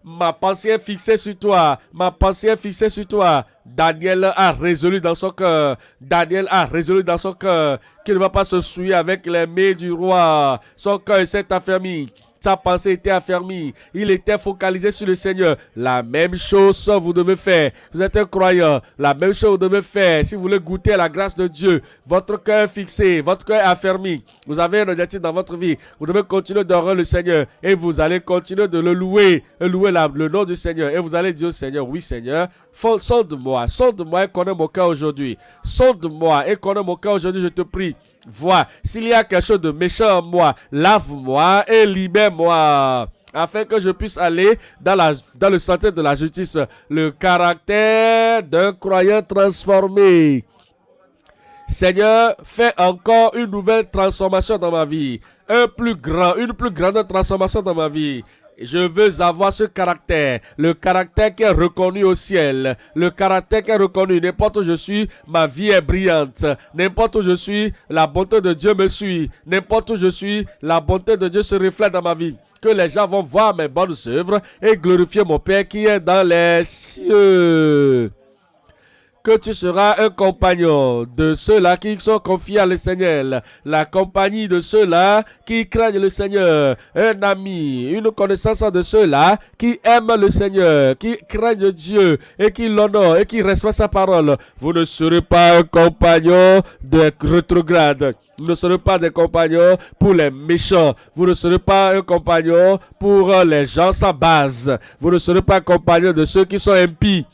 Ma pensée est fixée sur toi. Ma pensée est fixée sur toi. Daniel a résolu dans son cœur. Daniel a résolu dans son cœur qu'il ne va pas se souiller avec les mains du roi. Son cœur s'est affermi. Sa pensée était affermie. Il était focalisé sur le Seigneur. La même chose vous devez faire. Vous êtes un croyant. La même chose vous devez faire. Si vous voulez goûter à la grâce de Dieu, votre cœur fixé, votre cœur affermi. Vous avez un objectif dans votre vie. Vous devez continuer d'adorer le Seigneur. Et vous allez continuer de le louer. Louer le nom du Seigneur. Et vous allez dire au Seigneur, oui Seigneur, sonde-moi. Sonde-moi et connais mon cœur aujourd'hui. Sonde-moi et connais mon cœur aujourd'hui, je te prie. Vois, s'il y a quelque chose de méchant en moi, lave-moi et libère-moi afin que je puisse aller dans, la, dans le sentier de la justice, le caractère d'un croyant transformé. Seigneur, fais encore une nouvelle transformation dans ma vie, un plus grand, une plus grande transformation dans ma vie. Je veux avoir ce caractère, le caractère qui est reconnu au ciel, le caractère qui est reconnu. N'importe où je suis, ma vie est brillante. N'importe où je suis, la bonté de Dieu me suit. N'importe où je suis, la bonté de Dieu se reflète dans ma vie. Que les gens vont voir mes bonnes œuvres et glorifier mon Père qui est dans les cieux. Que tu seras un compagnon de ceux-là qui sont confiés à le Seigneur, la compagnie de ceux-là qui craignent le Seigneur, un ami, une connaissance de ceux-là qui aiment le Seigneur, qui craignent Dieu et qui l'honorent et qui respectent sa parole. Vous ne serez pas un compagnon de rétrograde. Vous ne serez pas des compagnons pour les méchants. Vous ne serez pas un compagnon pour les gens sans base. Vous ne serez pas un compagnon de ceux qui sont impies.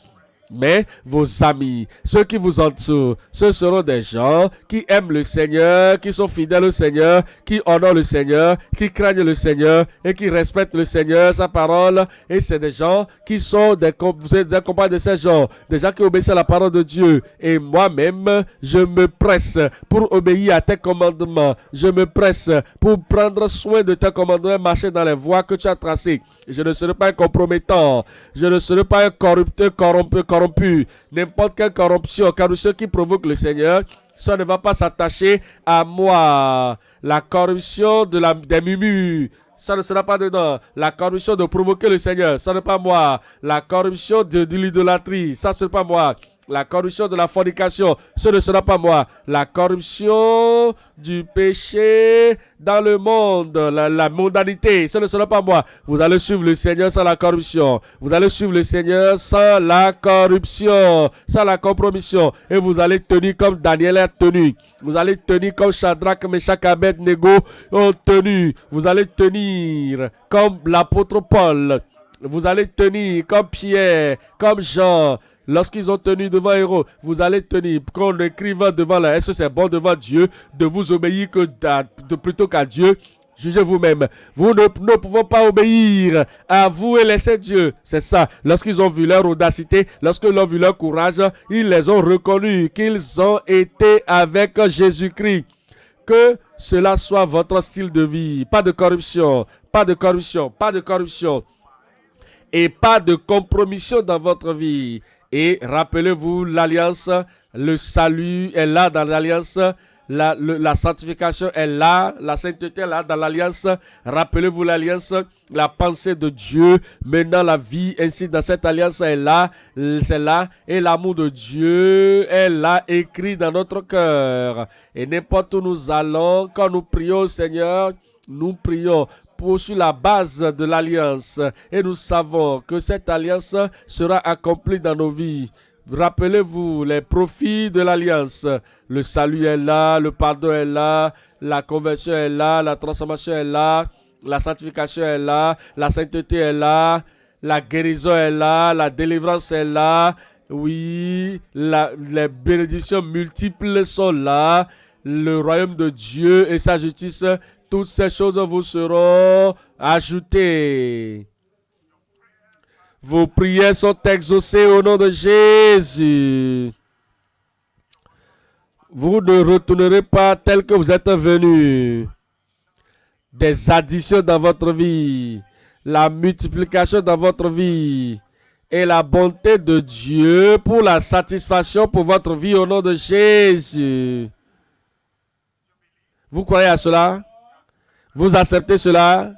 Mais vos amis, ceux qui vous entourent, ce seront des gens qui aiment le Seigneur, qui sont fidèles au Seigneur, qui honorent le Seigneur, qui craignent le Seigneur et qui respectent le Seigneur, sa parole. Et c'est des gens qui sont des, des de ces gens, des gens qui obéissent à la parole de Dieu. Et moi-même, je me presse pour obéir à tes commandements. Je me presse pour prendre soin de tes commandements, marcher dans les voies que tu as tracées. Je ne serai pas un compromettant. Je ne serai pas un corrupteur corrompu, corrompu. N'importe quelle corruption, corruption qui provoque le Seigneur, ça ne va pas s'attacher à moi. La corruption des mumus, ça ne sera pas dedans. La corruption de provoquer le Seigneur, ça n'est pas moi. La corruption de l'idolâtrie, ça ne sera pas moi la corruption de la fornication, ce ne sera pas moi. La corruption du péché dans le monde, la, mondanité, ce ne sera pas moi. Vous allez suivre le Seigneur sans la corruption. Vous allez suivre le Seigneur sans la corruption, sans la compromission. Et vous allez tenir comme Daniel a tenu. Vous allez tenir comme Shadrach, Meshach, Abednego ont tenu. Vous allez tenir comme l'apôtre Paul. Vous allez tenir comme Pierre, comme Jean, Lorsqu'ils ont tenu devant héros, vous allez tenir. Quand on écrivant devant la, est-ce c'est bon devant Dieu de vous obéir plutôt qu'à Dieu? Jugez vous-même. Vous ne, ne pouvons pas obéir à vous et laisser Dieu. C'est ça. Lorsqu'ils ont vu leur audacité, lorsqu'ils ont vu leur courage, ils les ont reconnus qu'ils ont été avec Jésus-Christ. Que cela soit votre style de vie. Pas de corruption, pas de corruption, pas de corruption. Et pas de compromission dans votre vie. Et rappelez-vous, l'alliance, le salut est là dans l'alliance. La, la, sanctification est là, la sainteté est là dans l'alliance. Rappelez-vous l'alliance, la pensée de Dieu. Maintenant, la vie ainsi dans cette alliance est là, c'est là. Et l'amour de Dieu est là, écrit dans notre cœur. Et n'importe où nous allons, quand nous prions Seigneur, nous prions pour sur la base de l'alliance. Et nous savons que cette alliance sera accomplie dans nos vies. Rappelez-vous les profits de l'alliance. Le salut est là, le pardon est là, la conversion est là, la transformation est là, la sanctification est là, la sainteté est là, la guérison est là, la délivrance est là. Oui, les bénédictions multiples sont là. Le royaume de Dieu et sa justice toutes ces choses vous seront ajoutées. Vos prières sont exaucées au nom de Jésus. Vous ne retournerez pas tel que vous êtes venu. Des additions dans votre vie, la multiplication dans votre vie et la bonté de Dieu pour la satisfaction pour votre vie au nom de Jésus. Vous croyez à cela? Vous acceptez cela?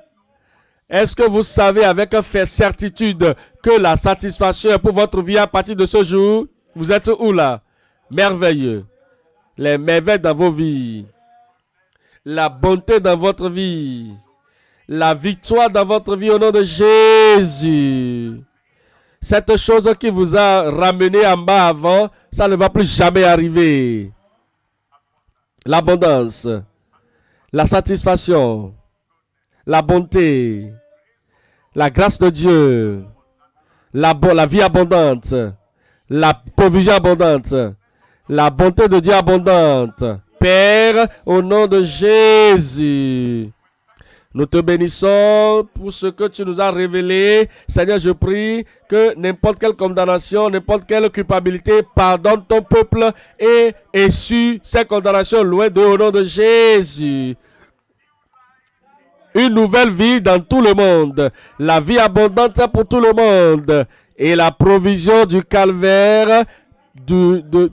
Est-ce que vous savez avec certitude que la satisfaction est pour votre vie à partir de ce jour Vous êtes où là? Merveilleux. Les merveilles dans vos vies. La bonté dans votre vie. La victoire dans votre vie au nom de Jésus. Cette chose qui vous a ramené en bas avant, ça ne va plus jamais arriver. L'abondance la satisfaction, la bonté, la grâce de Dieu, la, vie abondante, la provision abondante, la bonté de Dieu abondante. Père, au nom de Jésus. Nous te bénissons pour ce que tu nous as révélé. Seigneur, je prie que n'importe quelle condamnation, n'importe quelle culpabilité, pardonne ton peuple et essuie ces condamnations loin de au nom de Jésus. Une nouvelle vie dans tout le monde. La vie abondante pour tout le monde. Et la provision du calvaire, de,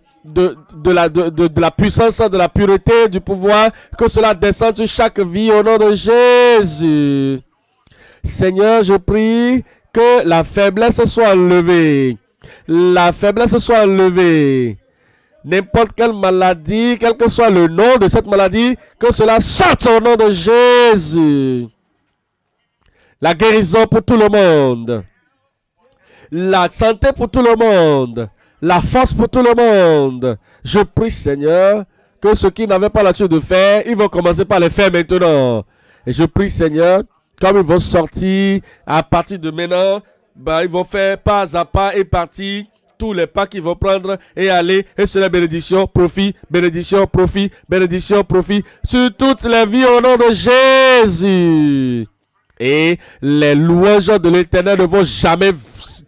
la puissance, de la pureté, du pouvoir, que cela descende sur chaque vie au nom de Jésus. Seigneur, je prie que la faiblesse soit enlevée, la faiblesse soit enlevée. N'importe quelle maladie, quel que soit le nom de cette maladie, que cela sorte au nom de Jésus. La guérison pour tout le monde. La santé pour tout le monde. La force pour tout le monde. Je prie, Seigneur, que ceux qui n'avaient pas l'habitude de faire, ils vont commencer par les faire maintenant. Et je prie, Seigneur, comme ils vont sortir à partir de maintenant, ben, ils vont faire pas à pas et partir tous les pas qu'ils vont prendre et aller. Et c'est la bénédiction, profit, bénédiction, profit, bénédiction, profit sur toutes les vies au nom de Jésus. Et les louanges de l'éternel ne vont jamais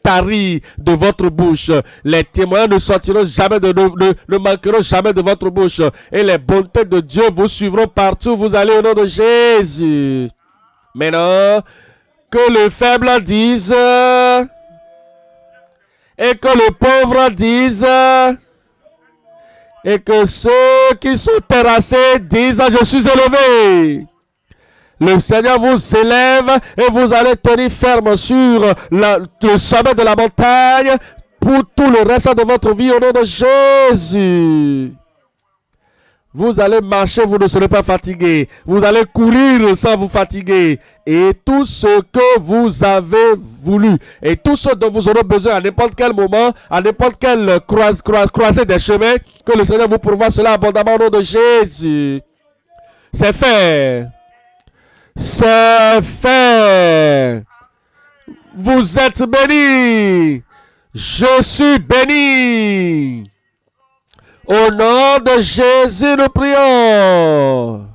tarir de votre bouche. Les témoins ne sortiront jamais de, ne, manqueront jamais de votre bouche. Et les bontés de Dieu vous suivront partout. où Vous allez au nom de Jésus. Maintenant, que le faible dise et que le pauvre dise et que ceux qui sont terrassés disent je suis élevé. Le Seigneur vous élève et vous allez tenir ferme sur le sommet de la montagne pour tout le reste de votre vie au nom de Jésus. Vous allez marcher, vous ne serez pas fatigué. Vous allez courir sans vous fatiguer. Et tout ce que vous avez voulu et tout ce dont vous aurez besoin à n'importe quel moment, à n'importe quelle croise, croisée des chemins, que le Seigneur vous pourvoie cela abondamment au nom de Jésus. C'est fait. C'est fait. Vous êtes bénis. Je suis béni. Au nom de Jésus, nous prions.